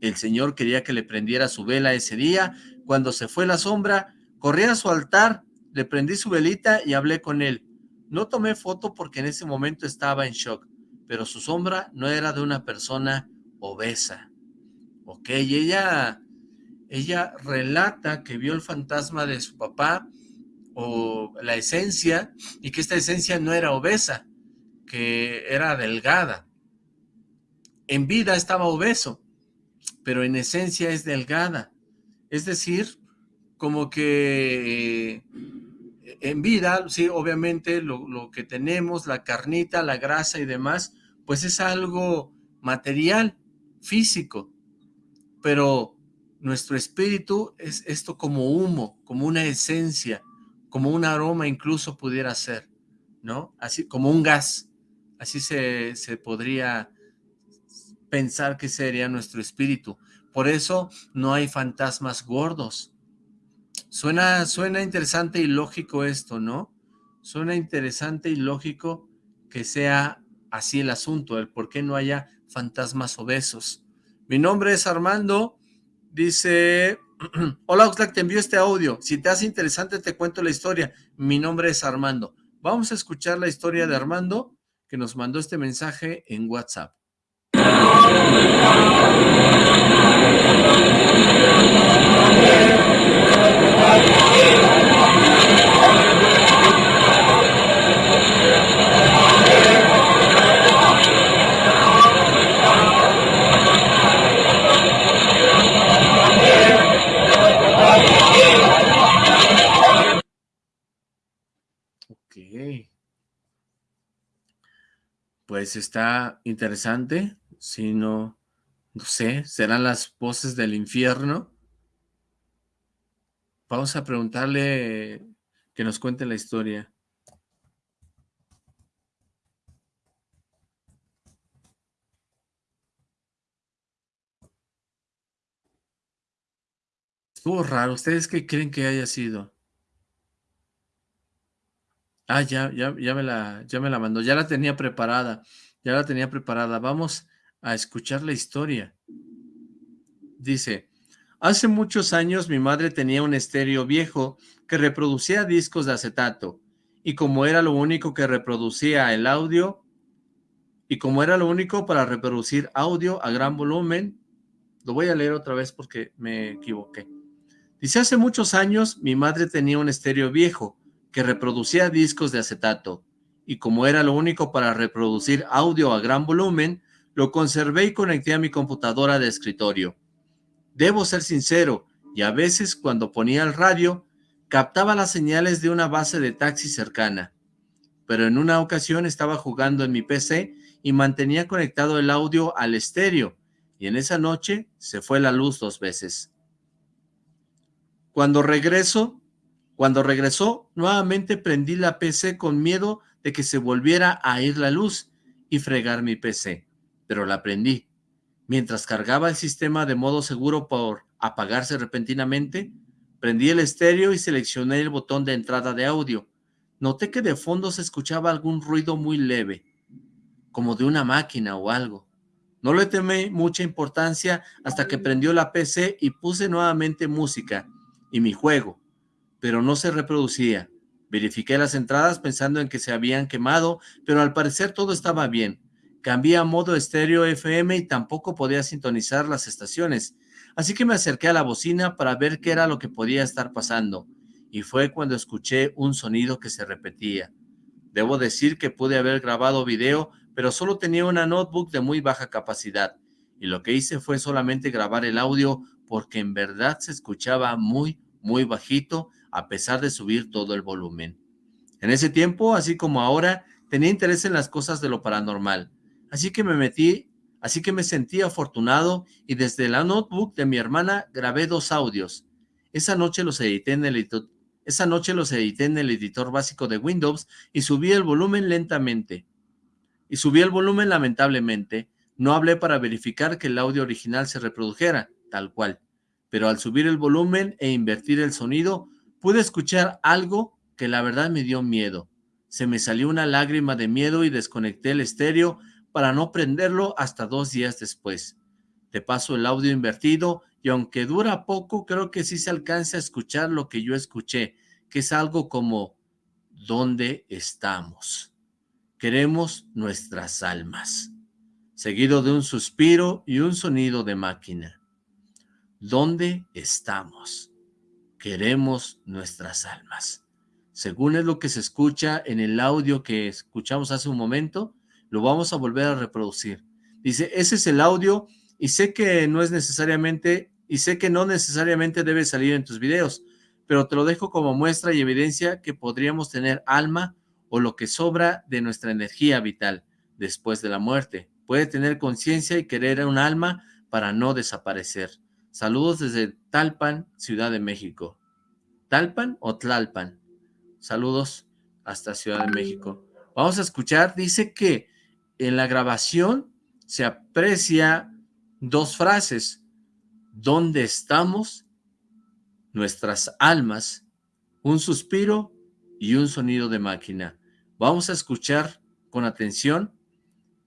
El Señor quería que le prendiera su vela ese día. Cuando se fue la sombra, corrí a su altar, le prendí su velita y hablé con él. No tomé foto porque en ese momento estaba en shock, pero su sombra no era de una persona obesa. Ok, ella, ella relata que vio el fantasma de su papá o la esencia y que esta esencia no era obesa, que era delgada. En vida estaba obeso, pero en esencia es delgada. Es decir, como que eh, en vida, sí, obviamente lo, lo que tenemos, la carnita, la grasa y demás, pues es algo material, físico, pero nuestro espíritu es esto como humo, como una esencia, como un aroma incluso pudiera ser, ¿no? Así como un gas, así se, se podría pensar que sería nuestro espíritu. Por eso no hay fantasmas gordos. Suena, suena interesante y lógico esto, ¿no? Suena interesante y lógico que sea así el asunto, el por qué no haya fantasmas obesos. Mi nombre es Armando. Dice, hola Oxlack, te envío este audio. Si te hace interesante te cuento la historia. Mi nombre es Armando. Vamos a escuchar la historia de Armando que nos mandó este mensaje en WhatsApp. Pues está interesante, si no, no sé, serán las voces del infierno. Vamos a preguntarle que nos cuente la historia. Estuvo raro. ¿Ustedes qué creen que haya sido? Ah, ya, ya, ya me la, ya me la mandó, ya la tenía preparada, ya la tenía preparada. Vamos a escuchar la historia. Dice, hace muchos años mi madre tenía un estéreo viejo que reproducía discos de acetato, y como era lo único que reproducía el audio, y como era lo único para reproducir audio a gran volumen, lo voy a leer otra vez porque me equivoqué. Dice, hace muchos años mi madre tenía un estéreo viejo que reproducía discos de acetato, y como era lo único para reproducir audio a gran volumen, lo conservé y conecté a mi computadora de escritorio. Debo ser sincero, y a veces cuando ponía el radio, captaba las señales de una base de taxi cercana. Pero en una ocasión estaba jugando en mi PC y mantenía conectado el audio al estéreo, y en esa noche se fue la luz dos veces. Cuando regreso, cuando regresó, nuevamente prendí la PC con miedo de que se volviera a ir la luz y fregar mi PC, pero la prendí. Mientras cargaba el sistema de modo seguro por apagarse repentinamente, prendí el estéreo y seleccioné el botón de entrada de audio. noté que de fondo se escuchaba algún ruido muy leve, como de una máquina o algo. No le temé mucha importancia hasta que prendió la PC y puse nuevamente música y mi juego, pero no se reproducía. Verifiqué las entradas pensando en que se habían quemado, pero al parecer todo estaba bien. Cambié a modo estéreo FM y tampoco podía sintonizar las estaciones, así que me acerqué a la bocina para ver qué era lo que podía estar pasando, y fue cuando escuché un sonido que se repetía. Debo decir que pude haber grabado video, pero solo tenía una notebook de muy baja capacidad, y lo que hice fue solamente grabar el audio porque en verdad se escuchaba muy, muy bajito, a pesar de subir todo el volumen. En ese tiempo, así como ahora, tenía interés en las cosas de lo paranormal, así que me metí, así que me sentí afortunado y desde la notebook de mi hermana grabé dos audios. Esa noche los edité en el, esa noche los edité en el editor básico de Windows y subí el volumen lentamente y subí el volumen lamentablemente. No hablé para verificar que el audio original se reprodujera, tal cual. Pero al subir el volumen e invertir el sonido, pude escuchar algo que la verdad me dio miedo. Se me salió una lágrima de miedo y desconecté el estéreo para no prenderlo hasta dos días después. Te paso el audio invertido y aunque dura poco, creo que sí se alcanza a escuchar lo que yo escuché, que es algo como ¿Dónde estamos? queremos nuestras almas, seguido de un suspiro y un sonido de máquina. ¿Dónde estamos? Queremos nuestras almas. Según es lo que se escucha en el audio que escuchamos hace un momento, lo vamos a volver a reproducir. Dice, ese es el audio y sé que no es necesariamente, y sé que no necesariamente debe salir en tus videos, pero te lo dejo como muestra y evidencia que podríamos tener alma o lo que sobra de nuestra energía vital después de la muerte. Puede tener conciencia y querer un alma para no desaparecer. Saludos desde Talpan, Ciudad de México. ¿Talpan o Tlalpan? Saludos hasta Ciudad de México. Vamos a escuchar, dice que en la grabación se aprecia dos frases. ¿Dónde estamos? Nuestras almas, un suspiro y un sonido de máquina. Vamos a escuchar con atención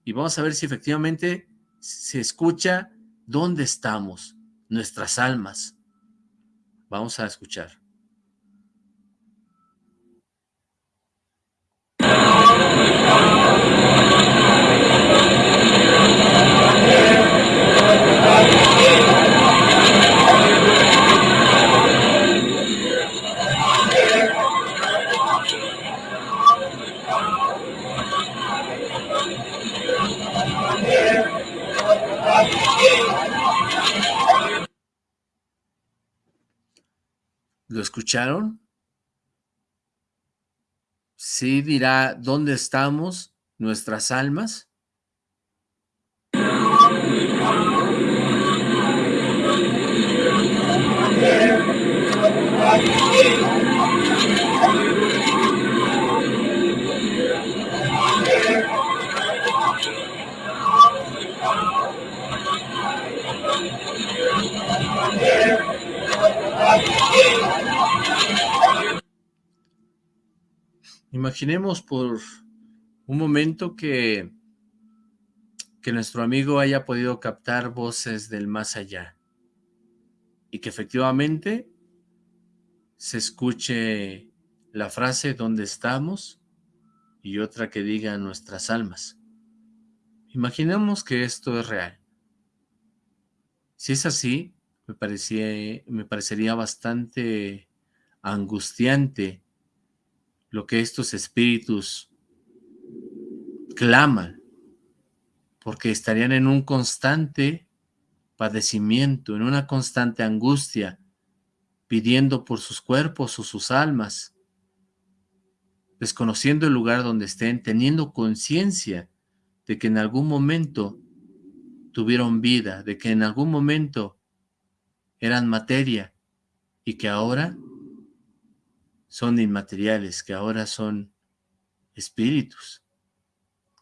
y vamos a ver si efectivamente se escucha dónde estamos, nuestras almas. Vamos a escuchar. ¿Lo escucharon? Sí dirá, ¿dónde estamos nuestras almas? Imaginemos por un momento que, que nuestro amigo haya podido captar voces del más allá y que efectivamente se escuche la frase ¿dónde estamos? y otra que diga nuestras almas. Imaginemos que esto es real. Si es así, me, parecía, me parecería bastante angustiante lo que estos espíritus claman, porque estarían en un constante padecimiento, en una constante angustia, pidiendo por sus cuerpos o sus almas, desconociendo el lugar donde estén, teniendo conciencia de que en algún momento tuvieron vida, de que en algún momento eran materia y que ahora son inmateriales, que ahora son espíritus,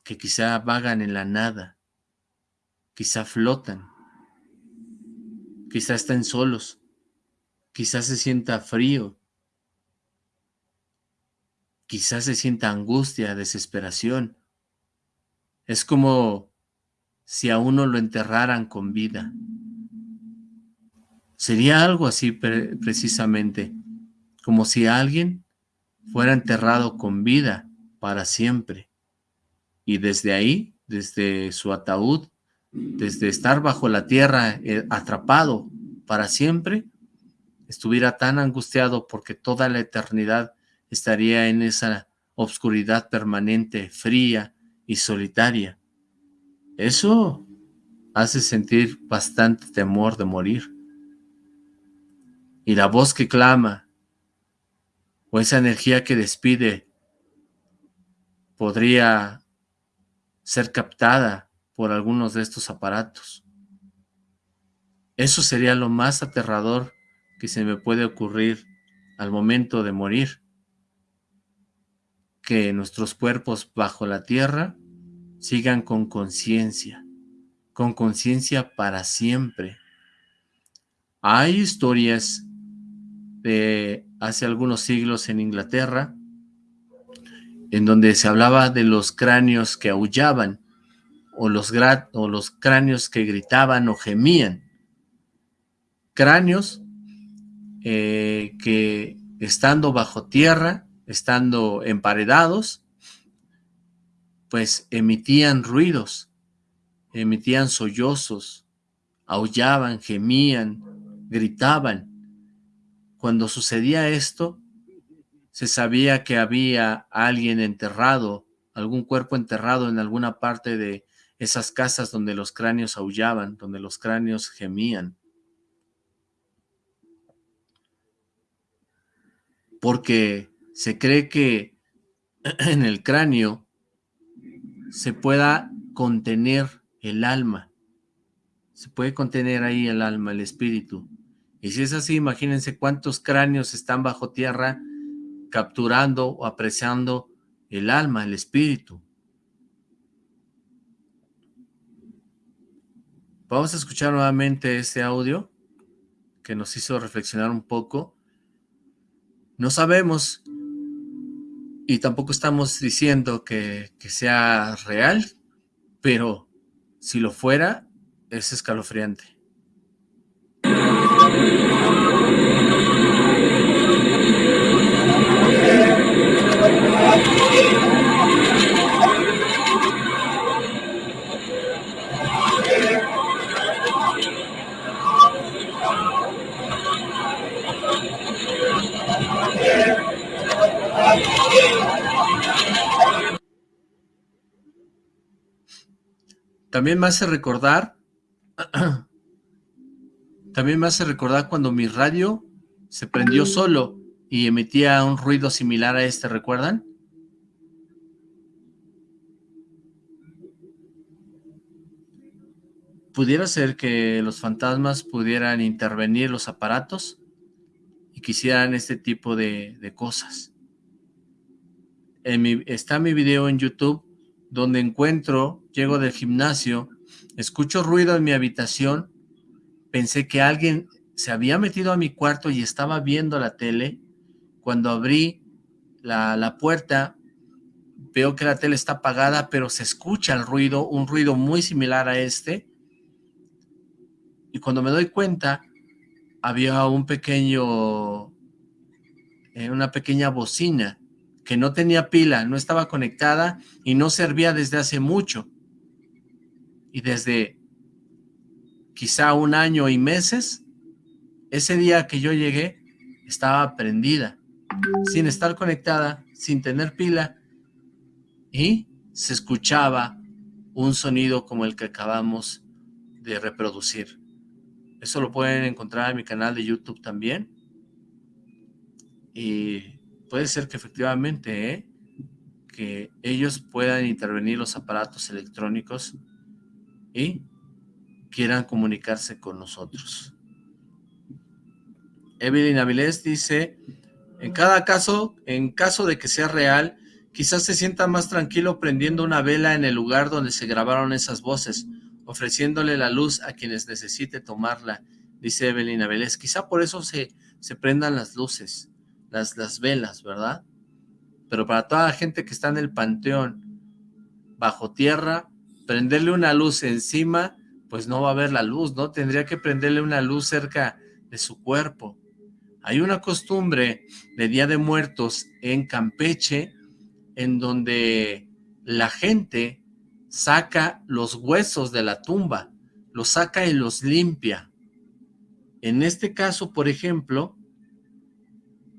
que quizá vagan en la nada, quizá flotan, quizá estén solos, quizá se sienta frío, quizás se sienta angustia, desesperación. Es como si a uno lo enterraran con vida. Sería algo así precisamente, como si alguien fuera enterrado con vida para siempre. Y desde ahí, desde su ataúd, desde estar bajo la tierra eh, atrapado para siempre, estuviera tan angustiado porque toda la eternidad estaría en esa obscuridad permanente, fría y solitaria. Eso hace sentir bastante temor de morir. Y la voz que clama, o esa energía que despide, podría ser captada por algunos de estos aparatos. Eso sería lo más aterrador que se me puede ocurrir al momento de morir. Que nuestros cuerpos bajo la tierra sigan con conciencia, con conciencia para siempre. Hay historias de hace algunos siglos en Inglaterra en donde se hablaba de los cráneos que aullaban o los, o los cráneos que gritaban o gemían. Cráneos eh, que estando bajo tierra, estando emparedados, pues emitían ruidos, emitían sollozos, aullaban, gemían, gritaban. Cuando sucedía esto, se sabía que había alguien enterrado, algún cuerpo enterrado en alguna parte de esas casas donde los cráneos aullaban, donde los cráneos gemían. porque se cree que en el cráneo se pueda contener el alma, se puede contener ahí el alma, el espíritu. Y si es así, imagínense cuántos cráneos están bajo tierra capturando o apreciando el alma, el espíritu. Vamos a escuchar nuevamente este audio que nos hizo reflexionar un poco no sabemos y tampoco estamos diciendo que, que sea real, pero si lo fuera, es escalofriante. También me hace recordar, también me hace recordar cuando mi radio se prendió solo y emitía un ruido similar a este, ¿recuerdan? ¿Pudiera ser que los fantasmas pudieran intervenir los aparatos y quisieran este tipo de, cosas? Está mi video en YouTube donde encuentro, llego del gimnasio, escucho ruido en mi habitación, pensé que alguien se había metido a mi cuarto y estaba viendo la tele. Cuando abrí la, la puerta, veo que la tele está apagada, pero se escucha el ruido, un ruido muy similar a este. Y cuando me doy cuenta, había un pequeño, eh, una pequeña bocina que no tenía pila, no estaba conectada y no servía desde hace mucho. Y desde quizá un año y meses, ese día que yo llegué, estaba prendida, sin estar conectada, sin tener pila, y se escuchaba un sonido como el que acabamos de reproducir. Eso lo pueden encontrar en mi canal de YouTube también. Y puede ser que efectivamente, ¿eh? que ellos puedan intervenir los aparatos electrónicos y quieran comunicarse con nosotros. Evelyn Avilés dice, en cada caso, en caso de que sea real, quizás se sienta más tranquilo prendiendo una vela en el lugar donde se grabaron esas voces, ofreciéndole la luz a quienes necesite tomarla, dice Evelyn Avilés. Quizá por eso se, se prendan las luces las, velas, ¿verdad? pero para toda la gente que está en el panteón, bajo tierra, prenderle una luz encima, pues no va a ver la luz, ¿no? Tendría que prenderle una luz cerca de su cuerpo. Hay una costumbre de Día de Muertos en Campeche, en donde la gente saca los huesos de la tumba, los saca y los limpia. En este caso, por ejemplo,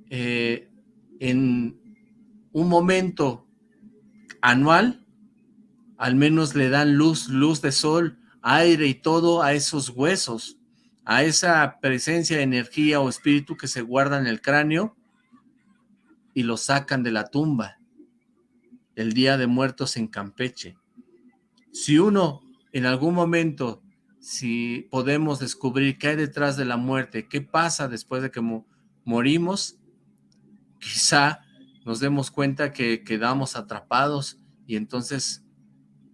eh, en un momento anual, al menos le dan luz, luz de sol, aire y todo a esos huesos, a esa presencia de energía o espíritu que se guarda en el cráneo y lo sacan de la tumba el Día de Muertos en Campeche. Si uno en algún momento, si podemos descubrir qué hay detrás de la muerte, qué pasa después de que morimos, quizá nos demos cuenta que quedamos atrapados y entonces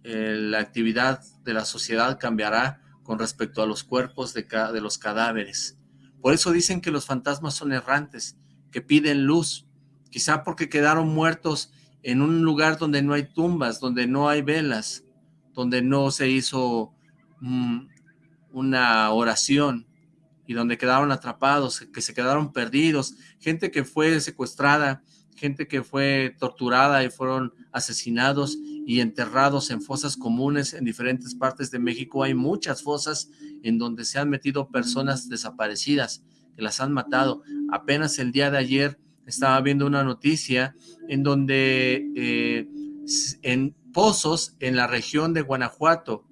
eh, la actividad de la sociedad cambiará con respecto a los cuerpos de, de los cadáveres. Por eso dicen que los fantasmas son errantes, que piden luz, quizá porque quedaron muertos en un lugar donde no hay tumbas, donde no hay velas, donde no se hizo mm, una oración y donde quedaron atrapados, que se quedaron perdidos, gente que fue secuestrada, gente que fue torturada y fueron asesinados y enterrados en fosas comunes en diferentes partes de México. Hay muchas fosas en donde se han metido personas desaparecidas, que las han matado. Apenas el día de ayer estaba viendo una noticia en donde eh, en pozos en la región de Guanajuato,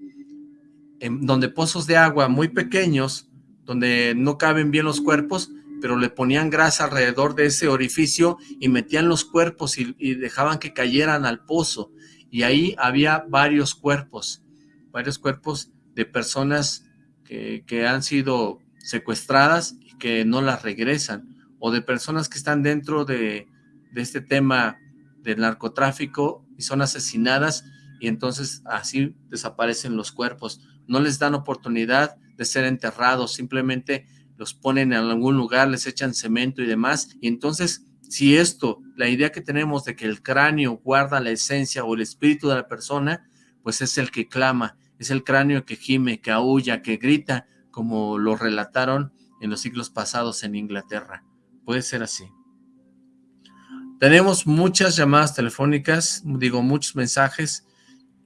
en donde pozos de agua muy pequeños, donde no caben bien los cuerpos, pero le ponían grasa alrededor de ese orificio y metían los cuerpos y, y dejaban que cayeran al pozo y ahí había varios cuerpos, varios cuerpos de personas que, han sido secuestradas y que no las regresan, o de personas que están dentro de, de este tema del narcotráfico y son asesinadas y entonces así desaparecen los cuerpos. No les dan oportunidad de ser enterrados, simplemente los ponen en algún lugar, les echan cemento y demás, y entonces si esto, la idea que tenemos de que el cráneo guarda la esencia o el espíritu de la persona, pues es el que clama, es el cráneo que gime, que aúlla, que grita, como lo relataron en los siglos pasados en Inglaterra. Puede ser así. Tenemos muchas llamadas telefónicas, digo muchos mensajes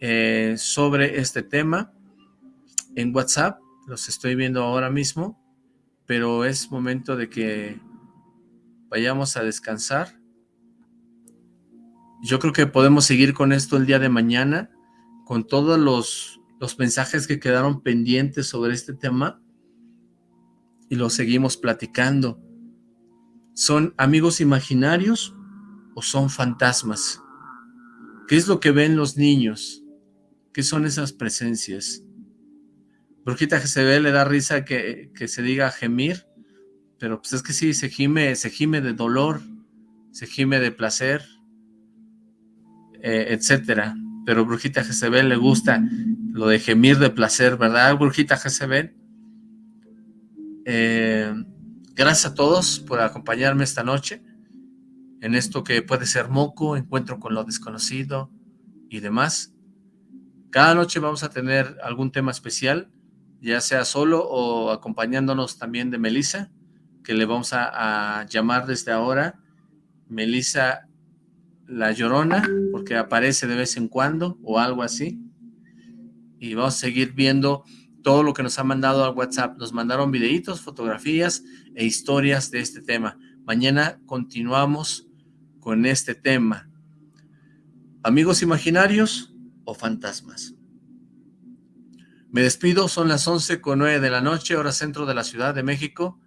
eh, sobre este tema en WhatsApp, los estoy viendo ahora mismo, pero es momento de que vayamos a descansar. Yo creo que podemos seguir con esto el día de mañana, con todos los, los mensajes que quedaron pendientes sobre este tema, y lo seguimos platicando. ¿Son amigos imaginarios o son fantasmas? ¿Qué es lo que ven los niños? ¿Qué son esas presencias? Brujita ve le da risa que, que se diga gemir. Pero pues es que sí, se gime, se gime de dolor, se gime de placer, eh, etcétera. Pero Brujita Jezebel le gusta lo de gemir de placer, ¿verdad, Brujita Jezebel? Eh, gracias a todos por acompañarme esta noche en esto que puede ser moco, encuentro con lo desconocido y demás. Cada noche vamos a tener algún tema especial, ya sea solo o acompañándonos también de Melissa que le vamos a, llamar desde ahora Melissa La Llorona, porque aparece de vez en cuando o algo así. Y vamos a seguir viendo todo lo que nos ha mandado al WhatsApp. Nos mandaron videitos, fotografías e historias de este tema. Mañana continuamos con este tema. ¿Amigos imaginarios o fantasmas? Me despido, son las 11 con 9 de la noche, hora centro de la Ciudad de México.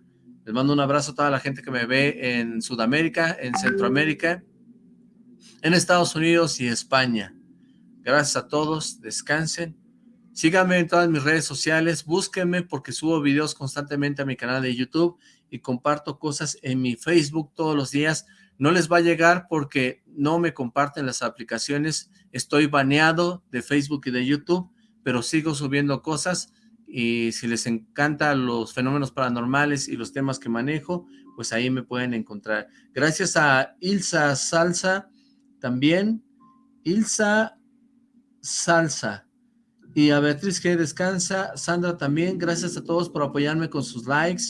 Les mando un abrazo a toda la gente que me ve en Sudamérica, en Centroamérica, en Estados Unidos y España. Gracias a todos, descansen. Síganme en todas mis redes sociales, búsquenme porque subo videos constantemente a mi canal de YouTube y comparto cosas en mi Facebook todos los días. No les va a llegar porque no me comparten las aplicaciones. Estoy baneado de Facebook y de YouTube, pero sigo subiendo cosas y si les encantan los fenómenos paranormales y los temas que manejo, pues ahí me pueden encontrar. Gracias a Ilsa Salsa, también, Ilsa Salsa, y a Beatriz que descansa, Sandra también, gracias a todos por apoyarme con sus likes,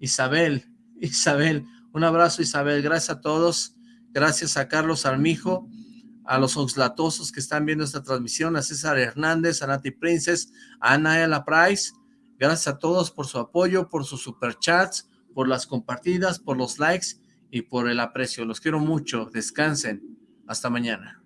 Isabel, Isabel, un abrazo Isabel, gracias a todos, gracias a Carlos Armijo, a los oxlatosos que están viendo esta transmisión, a César Hernández, a Nati Princess, a Anaela Price, gracias a todos por su apoyo, por sus superchats, por las compartidas, por los likes y por el aprecio, los quiero mucho, descansen, hasta mañana.